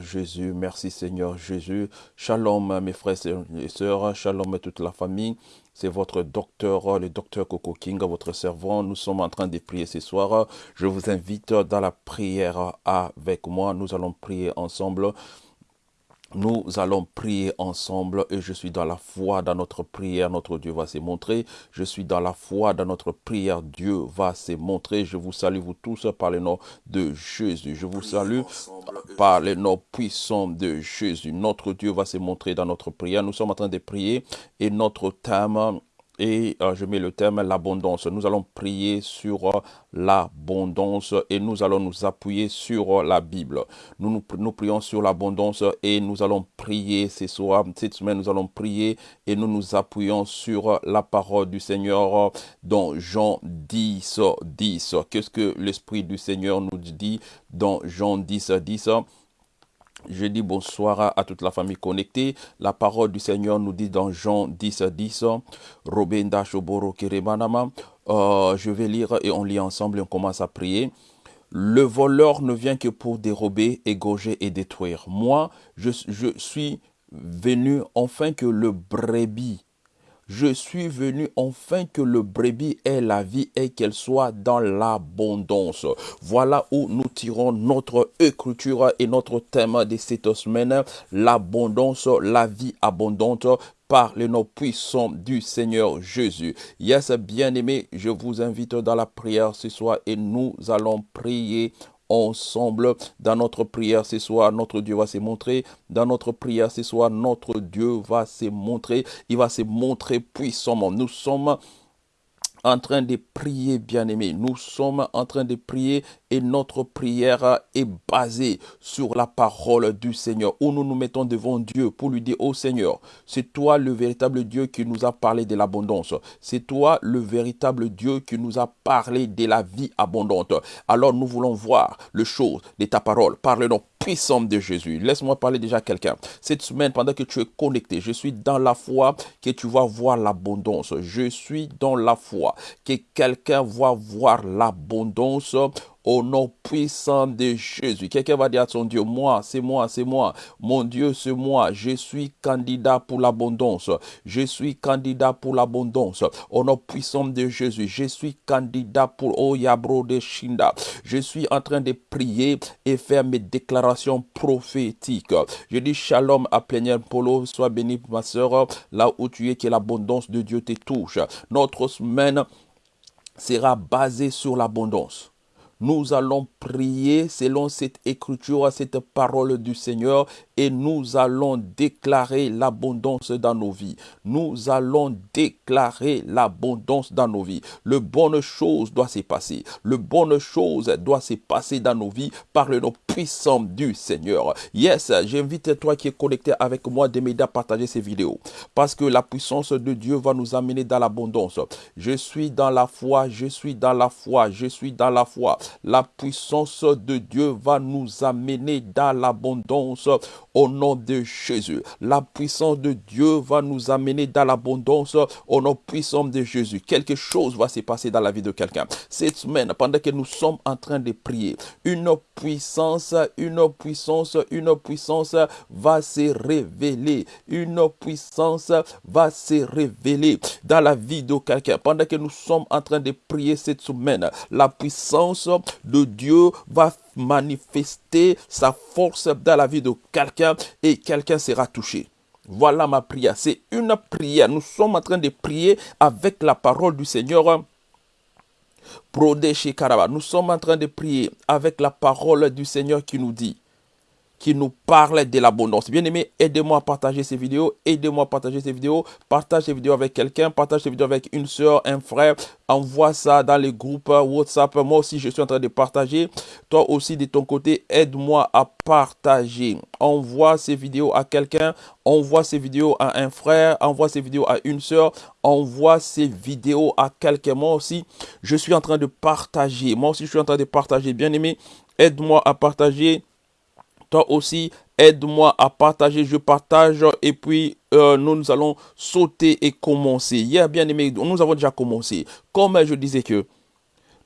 Jésus, merci Seigneur Jésus. Shalom mes frères et sœurs, shalom toute la famille. C'est votre docteur, le docteur Coco King, votre servant. Nous sommes en train de prier ce soir. Je vous invite dans la prière avec moi. Nous allons prier ensemble. Nous allons prier ensemble et je suis dans la foi dans notre prière, notre Dieu va se montrer. Je suis dans la foi dans notre prière, Dieu va se montrer. Je vous salue vous tous par le nom de Jésus. Je vous salue par le nom puissant de Jésus. Notre Dieu va se montrer dans notre prière. Nous sommes en train de prier et notre thème et euh, je mets le thème l'abondance. Nous allons prier sur euh, l'abondance et nous allons nous appuyer sur euh, la Bible. Nous, nous, nous prions sur l'abondance et nous allons prier ce soir, cette semaine, nous allons prier et nous nous appuyons sur la parole du Seigneur dans Jean 10, 10. Qu'est-ce que l'Esprit du Seigneur nous dit dans Jean 10, 10 je dis bonsoir à, toute la famille connectée. La parole du Seigneur nous dit dans Jean 10 10, Robenda Shoboro Keremanama. Euh, je vais lire et on lit ensemble et on commence à prier. Le voleur ne vient que pour dérober, égorger et détruire. Moi, je, je suis venu enfin que le brebis je suis venu enfin que le brebis ait la vie et qu'elle soit dans l'abondance. Voilà où nous tirons notre écriture et notre thème de cette semaine, l'abondance, la vie abondante par le nom puissant du Seigneur Jésus. Yes, bien-aimé, je vous invite dans la prière ce soir et nous allons prier ensemble dans notre prière ce soir. Notre Dieu va se montrer. Dans notre prière ce soir, notre Dieu va se montrer. Il va se montrer puissamment. Nous sommes en train de prier, bien-aimés. Nous sommes en train de prier et notre prière est basée sur la parole du Seigneur, où nous nous mettons devant Dieu pour lui dire, oh Seigneur, c'est toi le véritable Dieu qui nous a parlé de l'abondance. C'est toi le véritable Dieu qui nous a parlé de la vie abondante. Alors nous voulons voir le chose de ta parole. Parle-nous puissant de Jésus. Laisse-moi parler déjà à quelqu'un. Cette semaine, pendant que tu es connecté, je suis dans la foi que tu vas voir l'abondance. Je suis dans la foi que quelqu'un va voir l'abondance au nom puissant de Jésus. Quelqu'un va dire à son Dieu, moi, c'est moi, c'est moi. Mon Dieu, c'est moi. Je suis candidat pour l'abondance. Je suis candidat pour l'abondance. Au nom puissant de Jésus, je suis candidat pour Oyabro de Shinda. Je suis en train de prier et faire mes déclarations prophétiques. Je dis shalom à Plénière Polo. Sois béni, ma soeur, là où tu es, que l'abondance de Dieu te touche. Notre semaine sera basée sur l'abondance. Nous allons prier selon cette écriture, cette parole du Seigneur et nous allons déclarer l'abondance dans nos vies. Nous allons déclarer l'abondance dans nos vies. Le bonne chose doit se passer. Le bonne chose doit se passer dans nos vies par le nom puissant du Seigneur. Yes, j'invite toi qui es connecté avec moi de m'aider à partager ces vidéos parce que la puissance de Dieu va nous amener dans l'abondance. Je suis dans la foi, je suis dans la foi, je suis dans la foi. La puissance de Dieu va nous amener dans l'abondance au nom de Jésus. La puissance de Dieu va nous amener dans l'abondance au nom puissant de Jésus. Quelque chose va se passer dans la vie de quelqu'un. Cette semaine, pendant que nous sommes en train de prier, une puissance, une puissance, une puissance va se révéler. Une puissance va se révéler dans la vie de quelqu'un. Pendant que nous sommes en train de prier cette semaine, la puissance de Dieu va manifester sa force dans la vie de quelqu'un et quelqu'un sera touché. Voilà ma prière. C'est une prière. Nous sommes en train de prier avec la parole du Seigneur. Nous sommes en train de prier avec la parole du Seigneur qui nous dit qui nous parle de l'abondance. Bien aimé, aidez-moi à partager ces vidéos, aidez-moi à partager ces vidéos, partage ces vidéos avec quelqu'un, partage ces vidéos avec une soeur, un frère, envoie ça dans les groupes WhatsApp. Moi aussi, je suis en train de partager. Toi aussi, de ton côté, aide-moi à partager. Envoie ces vidéos à quelqu'un, envoie ces vidéos à un frère, envoie ces vidéos à une soeur, envoie ces vidéos à quelqu'un. Moi aussi, je suis en train de partager. Moi aussi, je suis en train de partager. Bien aimé, aide-moi à partager toi aussi, aide-moi à partager, je partage et puis euh, nous, nous allons sauter et commencer. Hier, bien aimé, nous avons déjà commencé. Comme je disais que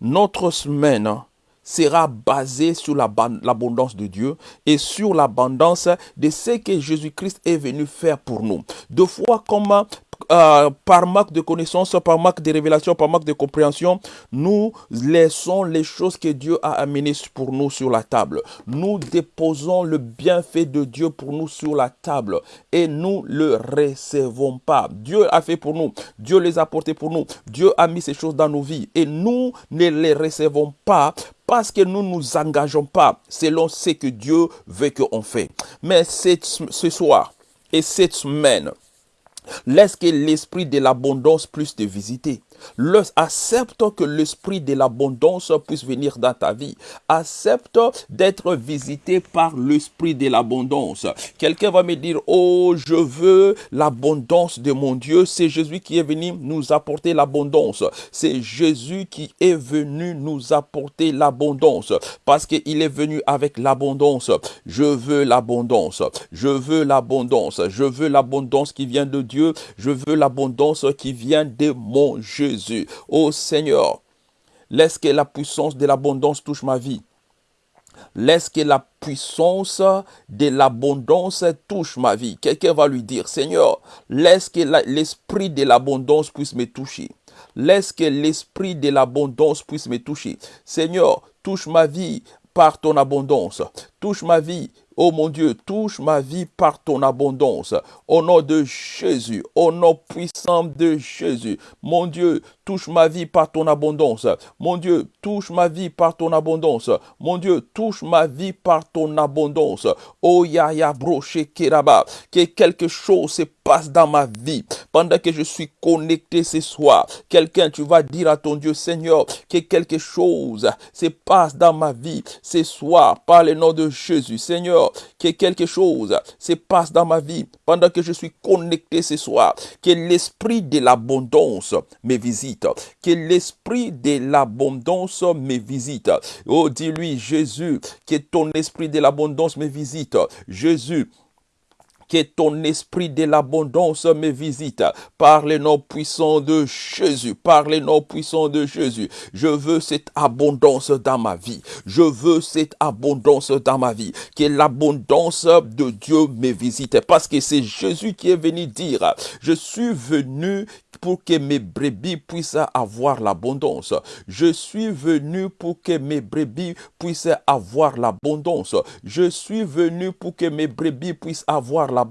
notre semaine sera basé sur l'abondance de Dieu et sur l'abondance de ce que Jésus-Christ est venu faire pour nous. De fois comme euh, par manque de connaissance, par manque de révélation, par manque de compréhension, nous laissons les choses que Dieu a amenées pour nous sur la table. Nous déposons le bienfait de Dieu pour nous sur la table et nous le recevons pas. Dieu a fait pour nous. Dieu les a portés pour nous. Dieu a mis ces choses dans nos vies et nous ne les recevons pas parce que nous ne nous engageons pas selon ce que Dieu veut qu'on fait. Mais ce soir et cette semaine, Laisse que l'esprit de l'abondance puisse te visiter. Accepte que l'esprit de l'abondance puisse venir dans ta vie. Accepte d'être visité par l'esprit de l'abondance. Quelqu'un va me dire, oh, je veux l'abondance de mon Dieu. C'est Jésus qui est venu nous apporter l'abondance. C'est Jésus qui est venu nous apporter l'abondance. Parce qu'il est venu avec l'abondance. Je veux l'abondance. Je veux l'abondance. Je veux l'abondance qui vient de Dieu je veux l'abondance qui vient de mon Jésus. Oh Seigneur, laisse que la puissance de l'abondance touche ma vie. Laisse que la puissance de l'abondance touche ma vie. Quelqu'un va lui dire, Seigneur, laisse que l'esprit de l'abondance puisse me toucher. Laisse que l'esprit de l'abondance puisse me toucher. Seigneur, touche ma vie par ton abondance. Touche ma vie Oh mon Dieu, touche ma vie par ton abondance. Au nom de Jésus, au nom puissant de Jésus. Mon Dieu, touche ma vie par ton abondance. Mon Dieu, touche ma vie par ton abondance. Mon Dieu, touche ma vie par ton abondance. Oh Yaya Broche Keraba, que quelque chose se passe dans ma vie pendant que je suis connecté ce soir. Quelqu'un, tu vas dire à ton Dieu, Seigneur, que quelque chose se passe dans ma vie ce soir par le nom de Jésus. Seigneur, que quelque chose se passe dans ma vie pendant que je suis connecté ce soir. Que l'esprit de l'abondance me visite. Que l'esprit de l'abondance me visite. Oh, dis-lui, Jésus, que ton esprit de l'abondance me visite. Jésus, que ton esprit de l'abondance me visite par le nom puissant de Jésus, par le nom puissant de Jésus. Je veux cette abondance dans ma vie. Je veux cette abondance dans ma vie. Que l'abondance de Dieu me visite parce que c'est Jésus qui est venu dire, je suis venu pour que mes brebis puissent avoir l'abondance. Je suis venu pour que mes brebis puissent avoir l'abondance. Je suis venu pour que mes brebis puissent avoir l'abondance.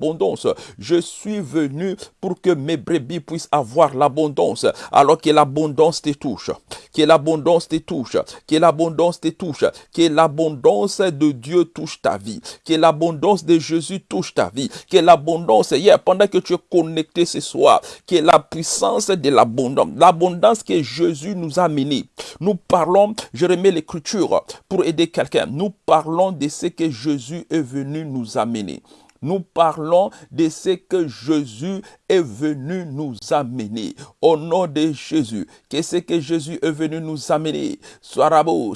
Je suis venu pour que mes brebis puissent avoir l'abondance. Alors que l'abondance te touche. Que l'abondance te touche. Que l'abondance te touche. Que l'abondance de Dieu touche ta vie. Que l'abondance de Jésus touche ta vie. Que l'abondance, hier, pendant que tu es connecté ce soir, que la puissance de l'abondance, l'abondance que Jésus nous a menée. Nous parlons, je remets l'écriture pour aider quelqu'un, nous parlons de ce que Jésus est venu nous amener. Nous parlons de ce que Jésus est venu nous amener. Au nom de Jésus, qu'est-ce que Jésus est venu nous amener Soirabo,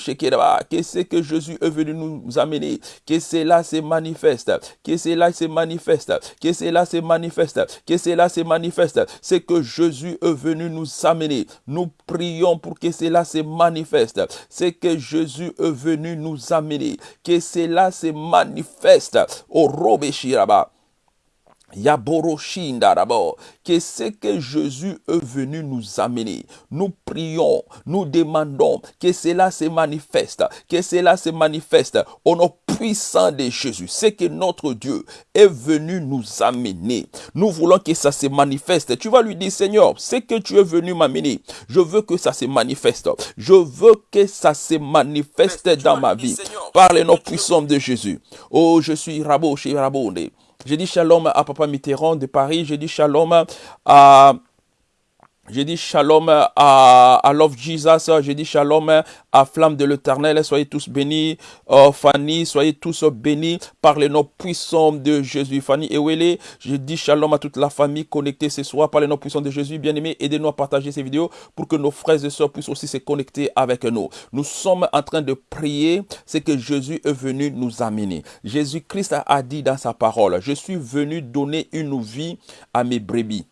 qu'est-ce que Jésus est venu nous amener Que cela se manifeste, que cela se manifeste, que cela se manifeste, que cela se manifeste. C'est que Jésus est venu nous amener. Nous prions pour que cela se manifeste. C'est que Jésus est venu nous amener. Que cela se manifeste. Au about Yaboroshindarabo, que ce que Jésus est venu nous amener. Nous prions, nous demandons que cela se manifeste, que cela se manifeste au nom puissant de Jésus. C'est que notre Dieu est venu nous amener. Nous voulons que ça se manifeste. Tu vas lui dire, Seigneur, c'est que tu es venu m'amener. Je veux que ça se manifeste. Je veux que ça se manifeste dans ma vie. Par le nom puissant de Jésus. Oh, je suis Rabo chez Rabonde. J'ai dit shalom à Papa Mitterrand de Paris. J'ai dit shalom à j'ai dit shalom à, à Love Jesus, j'ai dit shalom à Flamme de l'Éternel, soyez tous bénis. Oh, Fanny, soyez tous bénis par le nom puissant de Jésus. Fanny Ewele, je dis shalom à toute la famille connectée ce soir par le nom puissant de Jésus. Bien aimé, aidez-nous à partager ces vidéos pour que nos frères et sœurs puissent aussi se connecter avec nous. Nous sommes en train de prier ce que Jésus est venu nous amener. Jésus-Christ a dit dans sa parole, je suis venu donner une vie à mes brebis.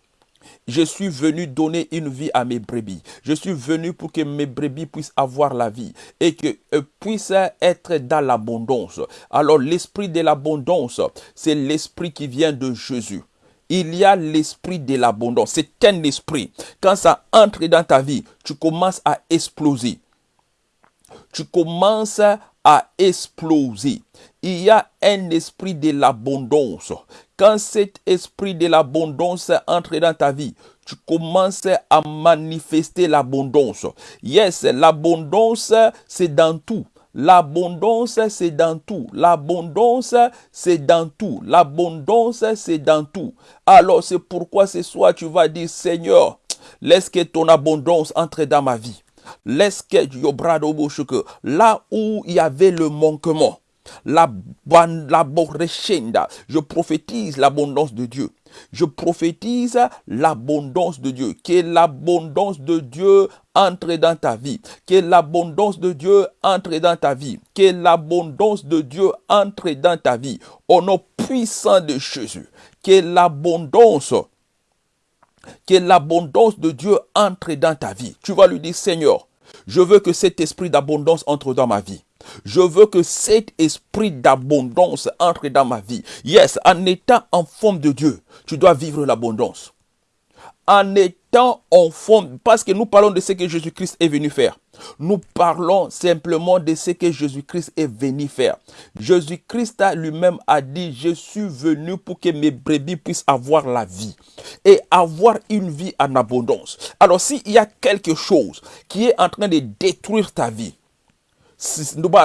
Je suis venu donner une vie à mes brebis. Je suis venu pour que mes brebis puissent avoir la vie et que puissent être dans l'abondance. Alors l'esprit de l'abondance, c'est l'esprit qui vient de Jésus. Il y a l'esprit de l'abondance. C'est un esprit. Quand ça entre dans ta vie, tu commences à exploser. Tu commences à exploser. Il y a un esprit de l'abondance. Quand cet esprit de l'abondance entre dans ta vie, tu commences à manifester l'abondance. Yes, l'abondance, c'est dans tout. L'abondance, c'est dans tout. L'abondance, c'est dans tout. L'abondance, c'est dans tout. Alors, c'est pourquoi ce soir, tu vas dire, Seigneur, laisse que ton abondance entre dans ma vie. Laisse que là où il y avait le manquement, la, je prophétise l'abondance de Dieu. Je prophétise l'abondance de Dieu. Que l'abondance de Dieu entre dans ta vie. Que l'abondance de Dieu entre dans ta vie. Que l'abondance de Dieu entre dans ta vie. Au nom puissant de Jésus. Que l'abondance que l'abondance de Dieu entre dans ta vie. Tu vas lui dire, Seigneur, je veux que cet esprit d'abondance entre dans ma vie. Je veux que cet esprit d'abondance entre dans ma vie. Yes, en étant en forme de Dieu, tu dois vivre l'abondance. En étant en forme, parce que nous parlons de ce que Jésus-Christ est venu faire. Nous parlons simplement de ce que Jésus-Christ est venu faire. Jésus-Christ lui-même a dit, je suis venu pour que mes brebis puissent avoir la vie et avoir une vie en abondance. Alors s'il y a quelque chose qui est en train de détruire ta vie,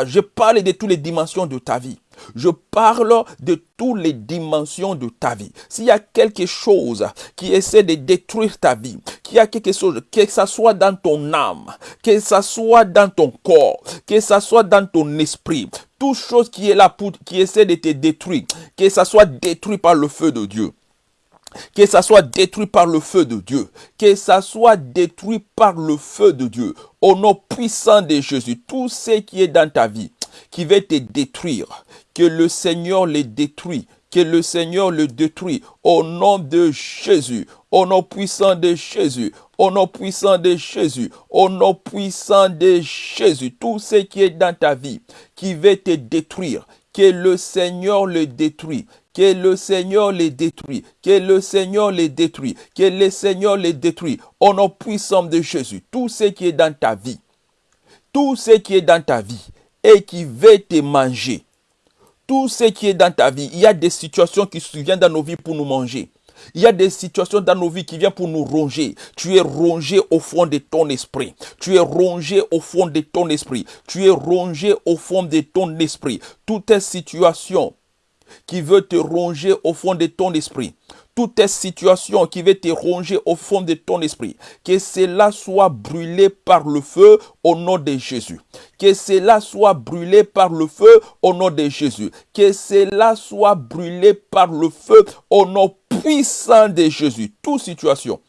je parle de toutes les dimensions de ta vie. Je parle de toutes les dimensions de ta vie. S'il y a quelque chose qui essaie de détruire ta vie, qu'il y a quelque chose, que ce soit dans ton âme, que ce soit dans ton corps, que ce soit dans ton esprit, toute chose qui est là pour, qui essaie de te détruire, que ça soit détruit par le feu de Dieu que ça soit détruit par le feu de Dieu, que ça soit détruit par le feu de Dieu, au nom puissant de Jésus, tout ce qui est dans ta vie, qui va te détruire, que le Seigneur les détruit, que le Seigneur le détruit, au nom de Jésus, au nom puissant de Jésus, au nom puissant de Jésus, au nom puissant de Jésus, tout ce qui est dans ta vie, qui va te détruire, que le Seigneur le détruit, que le Seigneur les détruit, que le Seigneur les détruit, que le Seigneur les détruit. Au nom puissant de Jésus, tout ce qui est dans ta vie, tout ce qui est dans ta vie et qui veut te manger, tout ce qui est dans ta vie, il y a des situations qui viennent dans nos vies pour nous manger. Il y a des situations dans nos vies qui viennent pour nous ronger. Tu es rongé au fond de ton esprit. Tu es rongé au fond de ton esprit. Tu es rongé au fond de ton esprit. Toutes ces situations qui veut te ronger au fond de ton esprit, toute situation qui veut te ronger au fond de ton esprit, que cela soit brûlé par le feu au nom de Jésus. Que cela soit brûlé par le feu au nom de Jésus. Que cela soit brûlé par le feu au nom puissant de Jésus. Toute situation.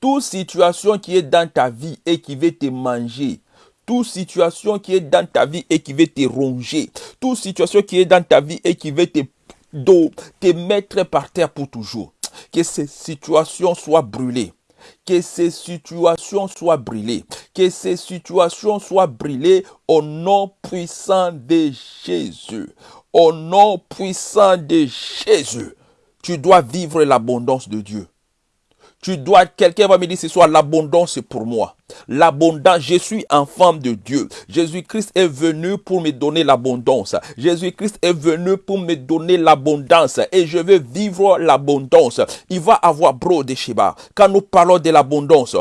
Toute situation qui est dans ta vie et qui veut te manger, toute situation qui est dans ta vie et qui veut te ronger, toute situation qui est dans ta vie et qui veut te, te mettre par terre pour toujours, que ces situations soient brûlées. Que ces situations soient brûlées. Que ces situations soient brûlées au nom puissant de Jésus. Au nom puissant de Jésus. Tu dois vivre l'abondance de Dieu. Tu dois, quelqu'un va me dire ce soir, l'abondance c'est pour moi. L'abondance, je suis enfant de Dieu. Jésus-Christ est venu pour me donner l'abondance. Jésus-Christ est venu pour me donner l'abondance et je vais vivre l'abondance. Il va avoir bro de Sheba. Quand nous parlons de l'abondance,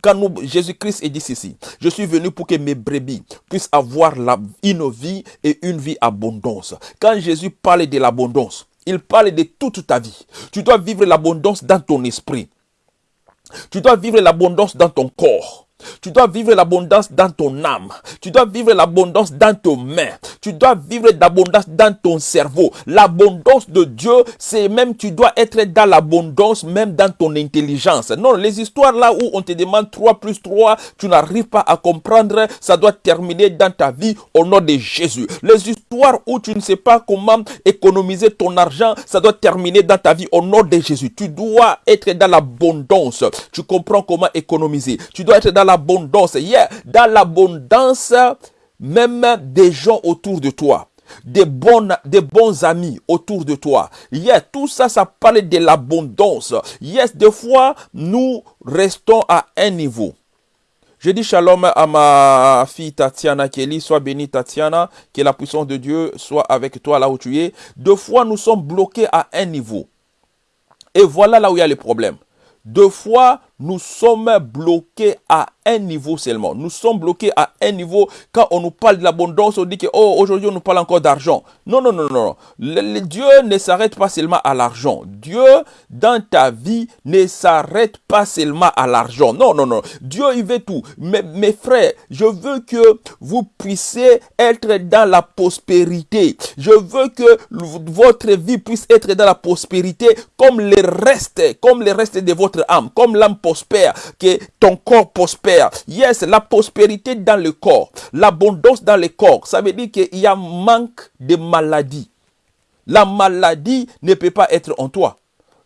quand Jésus-Christ dit ceci, je suis venu pour que mes brebis puissent avoir la, une vie et une vie abondance. Quand Jésus parle de l'abondance, il parle de toute ta vie. Tu dois vivre l'abondance dans ton esprit. Tu dois vivre l'abondance dans ton corps. Tu dois vivre l'abondance dans ton âme. Tu dois vivre l'abondance dans tes mains. Tu dois vivre l'abondance dans ton cerveau. L'abondance de Dieu, c'est même tu dois être dans l'abondance même dans ton intelligence. Non, les histoires là où on te demande 3 plus 3, tu n'arrives pas à comprendre, ça doit terminer dans ta vie au nom de Jésus. Les histoires où tu ne sais pas comment économiser ton argent, ça doit terminer dans ta vie au nom de Jésus. Tu dois être dans l'abondance. Tu comprends comment économiser. Tu dois être dans l'abondance. Yeah, dans l'abondance même des gens autour de toi. Des, bons, des bons amis autour de toi. Yeah, tout ça, ça parle de l'abondance. Yes, des fois, nous restons à un niveau. Je dis shalom à ma fille Tatiana Kelly. Sois bénie Tatiana. Que la puissance de Dieu soit avec toi là où tu es. Deux fois, nous sommes bloqués à un niveau. Et voilà là où il y a le problème. Deux fois, nous sommes bloqués à niveau seulement. Nous sommes bloqués à un niveau. Quand on nous parle de l'abondance, on dit que, oh, aujourd'hui, on nous parle encore d'argent. Non, non, non, non. Le, Dieu ne s'arrête pas seulement à l'argent. Dieu, dans ta vie, ne s'arrête pas seulement à l'argent. Non, non, non. Dieu, il veut tout. Mais, mes frères, je veux que vous puissiez être dans la prospérité. Je veux que votre vie puisse être dans la prospérité comme le reste, comme le reste de votre âme, comme l'âme prospère, que ton corps prospère. Yes, la prospérité dans le corps, l'abondance dans le corps, ça veut dire qu'il y a manque de maladie. La maladie ne peut pas être en toi.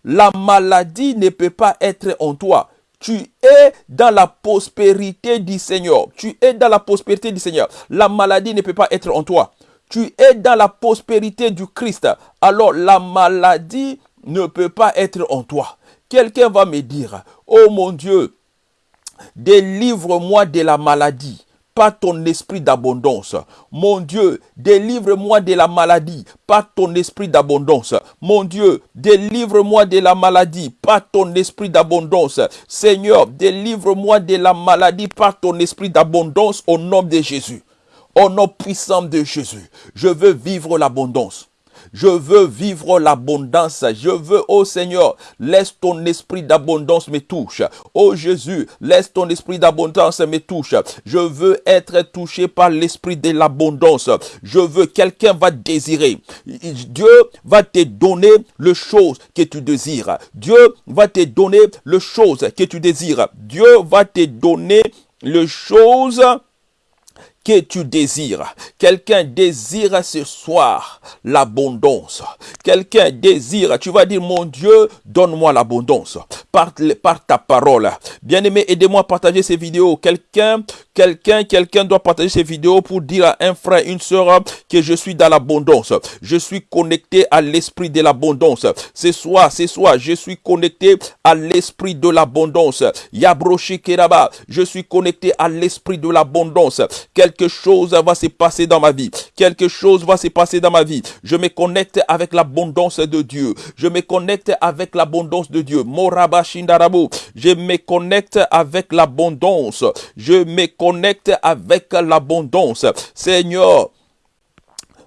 La maladie ne peut pas être en toi. Tu es dans la prospérité du Seigneur. Tu es dans la prospérité du Seigneur. La maladie ne peut pas être en toi. Tu es dans la prospérité du Christ. Alors la maladie ne peut pas être en toi. Quelqu'un va me dire, oh mon Dieu, délivre-moi de la maladie pas ton esprit d'abondance. Mon Dieu, délivre-moi de la maladie, pas ton esprit d'abondance. Mon Dieu, délivre-moi de la maladie, pas ton esprit d'abondance. Seigneur, délivre-moi de la maladie, pas ton esprit d'abondance au nom de Jésus. Au nom puissant de Jésus, je veux vivre l'abondance. Je veux vivre l'abondance. Je veux, oh Seigneur, laisse ton esprit d'abondance me touche. Oh Jésus, laisse ton esprit d'abondance me touche. Je veux être touché par l'esprit de l'abondance. Je veux, quelqu'un va désirer. Dieu va te donner le chose que tu désires. Dieu va te donner le chose que tu désires. Dieu va te donner le chose que tu désires. Quelqu'un désire ce soir l'abondance. Quelqu'un désire, tu vas dire, mon Dieu, donne-moi l'abondance par, ta parole. Bien-aimé, aidez-moi à partager ces vidéos. Quelqu'un, quelqu'un, quelqu'un doit partager ces vidéos pour dire à un frère, une soeur que je suis dans l'abondance. Je suis connecté à l'esprit de l'abondance. Ce soir, ce soir, je suis connecté à l'esprit de l'abondance. Yabroshi Keraba, je suis connecté à l'esprit de l'abondance quelque chose va se passer dans ma vie. Quelque chose va se passer dans ma vie. Je me connecte avec l'abondance de Dieu. Je me connecte avec l'abondance de Dieu. Je me connecte avec l'abondance. Je me connecte avec l'abondance. Seigneur,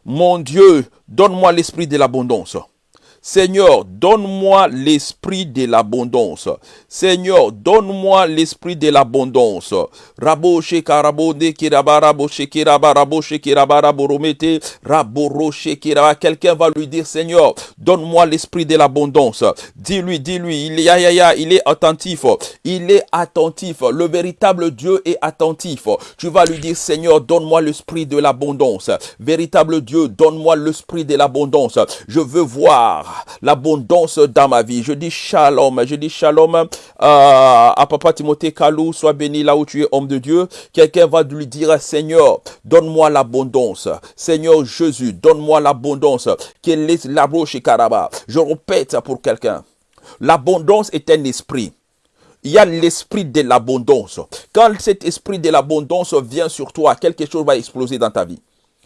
mon Dieu, donne-moi l'esprit de l'abondance. Seigneur, donne-moi l'esprit de l'abondance. Seigneur, donne-moi l'esprit de l'abondance. Rabo shekarabonde kiraba rabo shekiraba rabo shekiraba rabo romete rabo shekiraba. Quelqu'un va lui dire, Seigneur, donne-moi l'esprit de l'abondance. Dis-lui, dis-lui, il, ya, ya, ya, il est attentif. Il est attentif. Le véritable Dieu est attentif. Tu vas lui dire, Seigneur, donne-moi l'esprit de l'abondance. Véritable Dieu, donne-moi l'esprit de l'abondance. Je veux voir l'abondance dans ma vie. Je dis shalom, je dis shalom euh, à papa Timothée Kalou, sois béni là où tu es homme de Dieu. Quelqu'un va lui dire, Seigneur, donne-moi l'abondance. Seigneur Jésus, donne-moi l'abondance. Quelle est la Je répète pour quelqu'un. L'abondance est un esprit il y a l'esprit de l'abondance. Quand cet esprit de l'abondance vient sur toi, quelque chose va exploser dans ta vie.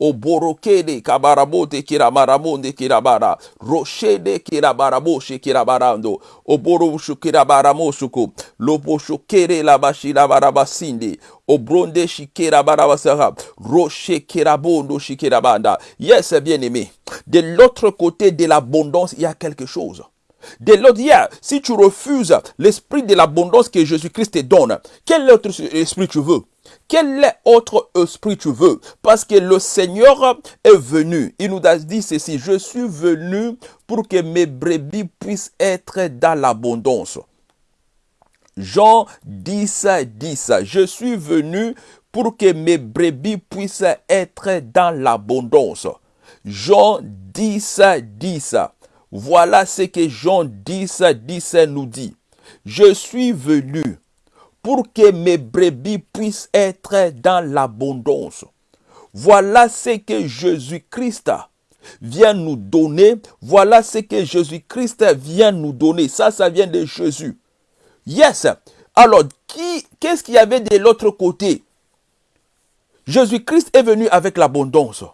Oboro kede kabarabote kiramaramonde kirabara. Roshede kirabarabo shekirabarando. Oboro shukirabaramo shuku. Lobo shukere labashi labarabasinde. Obronde shikirabarabasara. Roche kirabondo shikirabanda. Yes, bien aimé. De l'autre côté de l'abondance, il y a quelque chose. De l'autre, si tu refuses l'esprit de l'abondance que Jésus-Christ te donne, quel autre esprit tu veux? Quel autre esprit tu veux? Parce que le Seigneur est venu. Il nous a dit ceci, je suis venu pour que mes brebis puissent être dans l'abondance. Jean 10, 10. Je suis venu pour que mes brebis puissent être dans l'abondance. Jean 10, 10. Voilà ce que Jean 10, 10 nous dit. Je suis venu pour que mes brebis puissent être dans l'abondance. Voilà ce que Jésus-Christ vient nous donner. Voilà ce que Jésus-Christ vient nous donner. Ça, ça vient de Jésus. Yes. Alors, qu'est-ce qu'il y avait de l'autre côté? Jésus-Christ est venu avec l'abondance.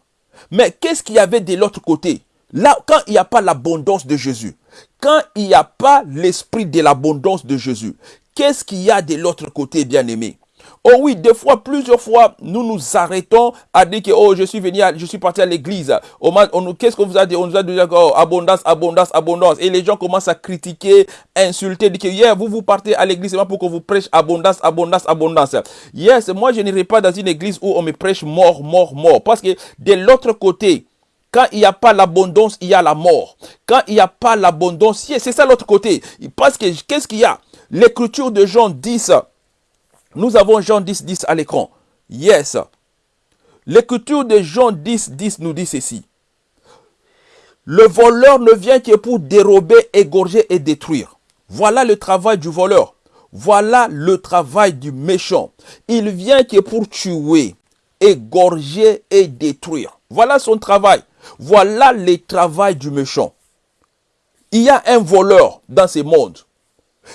Mais qu'est-ce qu'il y avait de l'autre côté? Là, quand il n'y a pas l'abondance de Jésus, quand il n'y a pas l'esprit de l'abondance de Jésus, qu'est-ce qu'il y a de l'autre côté, bien-aimé? Oh oui, des fois, plusieurs fois, nous nous arrêtons à dire que oh, je suis venu, je suis parti à l'église. Qu'est-ce qu'on vous a dit? On nous a dit oh, abondance, abondance, abondance. Et les gens commencent à critiquer, insulter, dire que yeah, vous vous partez à l'église pour qu'on vous prêche abondance, abondance, abondance. Yes, moi je n'irai pas dans une église où on me prêche mort, mort, mort. Parce que de l'autre côté, quand il n'y a pas l'abondance, il y a la mort. Quand il n'y a pas l'abondance, c'est ça l'autre côté. Parce que qu'est-ce qu'il y a? L'écriture de Jean 10, nous avons Jean 10, 10 à l'écran. Yes. L'écriture de Jean 10, 10 nous dit ceci. Le voleur ne vient que pour dérober, égorger et détruire. Voilà le travail du voleur. Voilà le travail du méchant. Il vient que pour tuer, égorger et détruire. Voilà son travail. Voilà le travail du méchant. Il y a un voleur dans ce monde.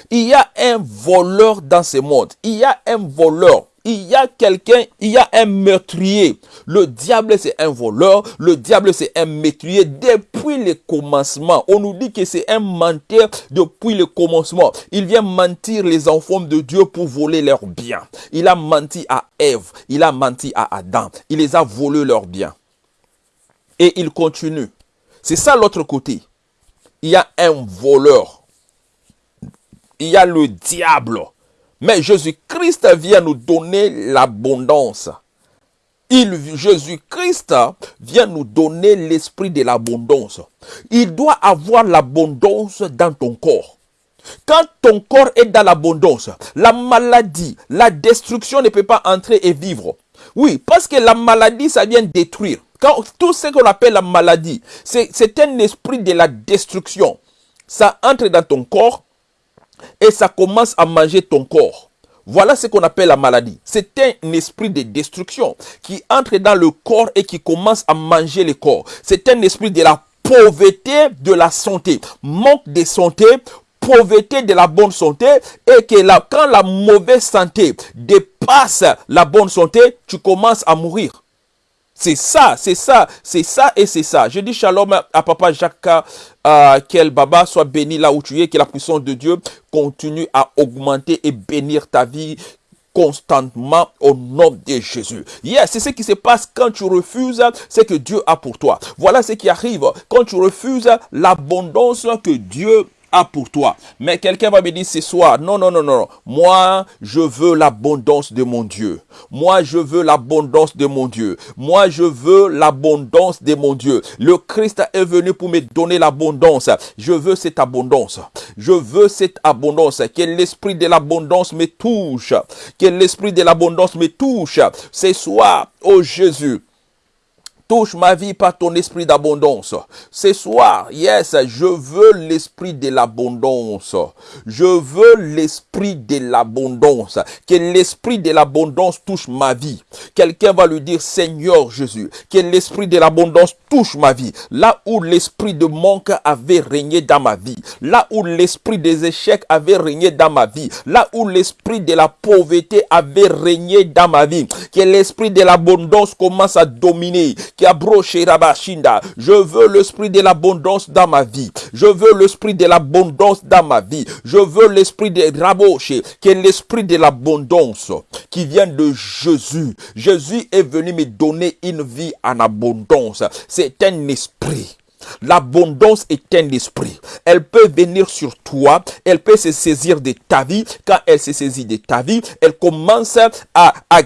Il y a un voleur dans ce monde. Il y a un voleur. Il y a quelqu'un, il y a un meurtrier. Le diable, c'est un voleur. Le diable, c'est un meurtrier depuis le commencement. On nous dit que c'est un menteur depuis le commencement. Il vient mentir les enfants de Dieu pour voler leurs biens. Il a menti à Ève. Il a menti à Adam. Il les a volés leurs biens. Et il continue. C'est ça l'autre côté. Il y a un voleur. Il y a le diable. Mais Jésus-Christ vient nous donner l'abondance. Jésus-Christ vient nous donner l'esprit de l'abondance. Il doit avoir l'abondance dans ton corps. Quand ton corps est dans l'abondance, la maladie, la destruction ne peut pas entrer et vivre. Oui, parce que la maladie, ça vient détruire. Quand, tout ce qu'on appelle la maladie, c'est un esprit de la destruction. Ça entre dans ton corps et ça commence à manger ton corps. Voilà ce qu'on appelle la maladie. C'est un esprit de destruction qui entre dans le corps et qui commence à manger le corps. C'est un esprit de la pauvreté de la santé. Manque de santé, pauvreté de la bonne santé et que quand la mauvaise santé dépasse la bonne santé, tu commences à mourir. C'est ça, c'est ça, c'est ça et c'est ça. Je dis shalom à papa Jacques, euh, qu'elle baba soit béni là où tu es, que la puissance de Dieu continue à augmenter et bénir ta vie constamment au nom de Jésus. Yes, c'est ce qui se passe quand tu refuses ce que Dieu a pour toi. Voilà ce qui arrive quand tu refuses l'abondance que Dieu a pour toi. Mais quelqu'un va me dire ce soir, non, non, non, non, moi, je veux l'abondance de mon Dieu. Moi, je veux l'abondance de mon Dieu. Moi, je veux l'abondance de mon Dieu. Le Christ est venu pour me donner l'abondance. Je veux cette abondance. Je veux cette abondance. Que l'esprit de l'abondance me touche. Que l'esprit de l'abondance me touche. Ce soir, oh Jésus, Touche ma vie par ton esprit d'abondance. Ce soir, yes, je veux l'esprit de l'abondance. Je veux l'esprit de l'abondance. Que l'esprit de l'abondance touche ma vie. Quelqu'un va lui dire, Seigneur Jésus, que l'esprit de l'abondance touche ma vie. Là où l'esprit de manque avait régné dans ma vie. Là où l'esprit des échecs avait régné dans ma vie. Là où l'esprit de la pauvreté avait régné dans ma vie. Que l'esprit de l'abondance commence à dominer je veux l'esprit de l'abondance dans ma vie. Je veux l'esprit de l'abondance dans ma vie. Je veux l'esprit de Raboche, qui l'esprit de l'abondance qui vient de Jésus. Jésus est venu me donner une vie en abondance. C'est un esprit. L'abondance est un esprit. Elle peut venir sur toi, elle peut se saisir de ta vie. Quand elle se saisit de ta vie, elle commence à, à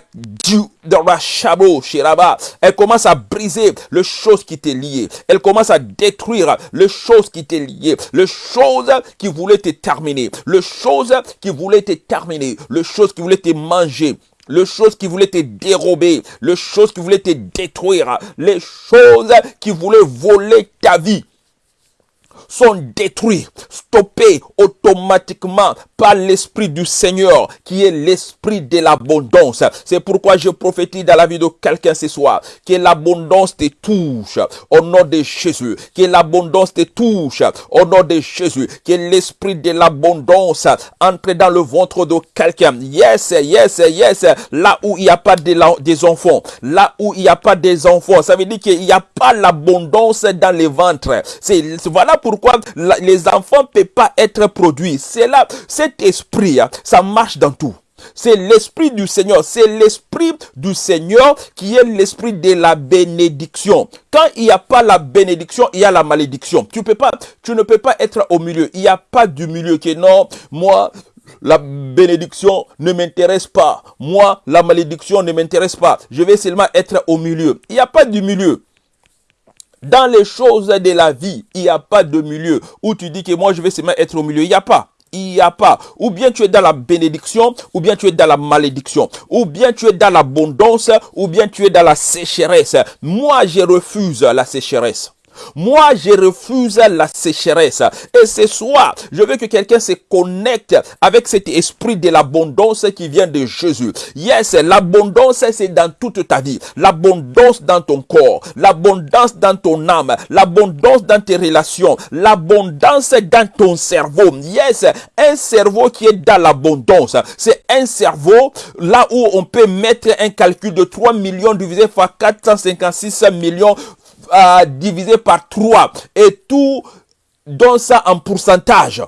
elle commence à briser les choses qui t'est liées. Elle commence à détruire les choses qui t'est liées. Les choses qui voulaient te terminer. Les choses qui voulaient te terminer. Les choses qui voulaient te manger les choses qui voulaient te dérober, les choses qui voulaient te détruire, les choses qui voulaient voler ta vie sont détruits, stoppés automatiquement par l'Esprit du Seigneur, qui est l'Esprit de l'abondance. C'est pourquoi je prophétise dans la vie de quelqu'un ce soir, que l'abondance te touche au nom de Jésus, que l'abondance te touche au nom de Jésus, que l'Esprit de l'abondance entre dans le ventre de quelqu'un. Yes, yes, yes, là où il n'y a pas de des enfants, là où il n'y a pas des enfants, ça veut dire qu'il n'y a pas l'abondance dans les ventres. C'est voilà pour pourquoi les enfants ne peuvent pas être produits. C'est là, cet esprit, hein, ça marche dans tout. C'est l'esprit du Seigneur. C'est l'esprit du Seigneur qui est l'esprit de la bénédiction. Quand il n'y a pas la bénédiction, il y a la malédiction. Tu, peux pas, tu ne peux pas être au milieu. Il n'y a pas du milieu qui est non, moi, la bénédiction ne m'intéresse pas. Moi, la malédiction ne m'intéresse pas. Je vais seulement être au milieu. Il n'y a pas du milieu. Dans les choses de la vie, il n'y a pas de milieu où tu dis que moi je vais seulement être au milieu. Il n'y a pas. Il n'y a pas. Ou bien tu es dans la bénédiction, ou bien tu es dans la malédiction. Ou bien tu es dans l'abondance, ou bien tu es dans la sécheresse. Moi, je refuse la sécheresse. Moi, je refuse la sécheresse. Et ce soir, je veux que quelqu'un se connecte avec cet esprit de l'abondance qui vient de Jésus. Yes, l'abondance, c'est dans toute ta vie. L'abondance dans ton corps. L'abondance dans ton âme. L'abondance dans tes relations. L'abondance dans ton cerveau. Yes, un cerveau qui est dans l'abondance. C'est un cerveau là où on peut mettre un calcul de 3 millions divisé par 456 millions divisé par 3 et tout donne ça en pourcentage.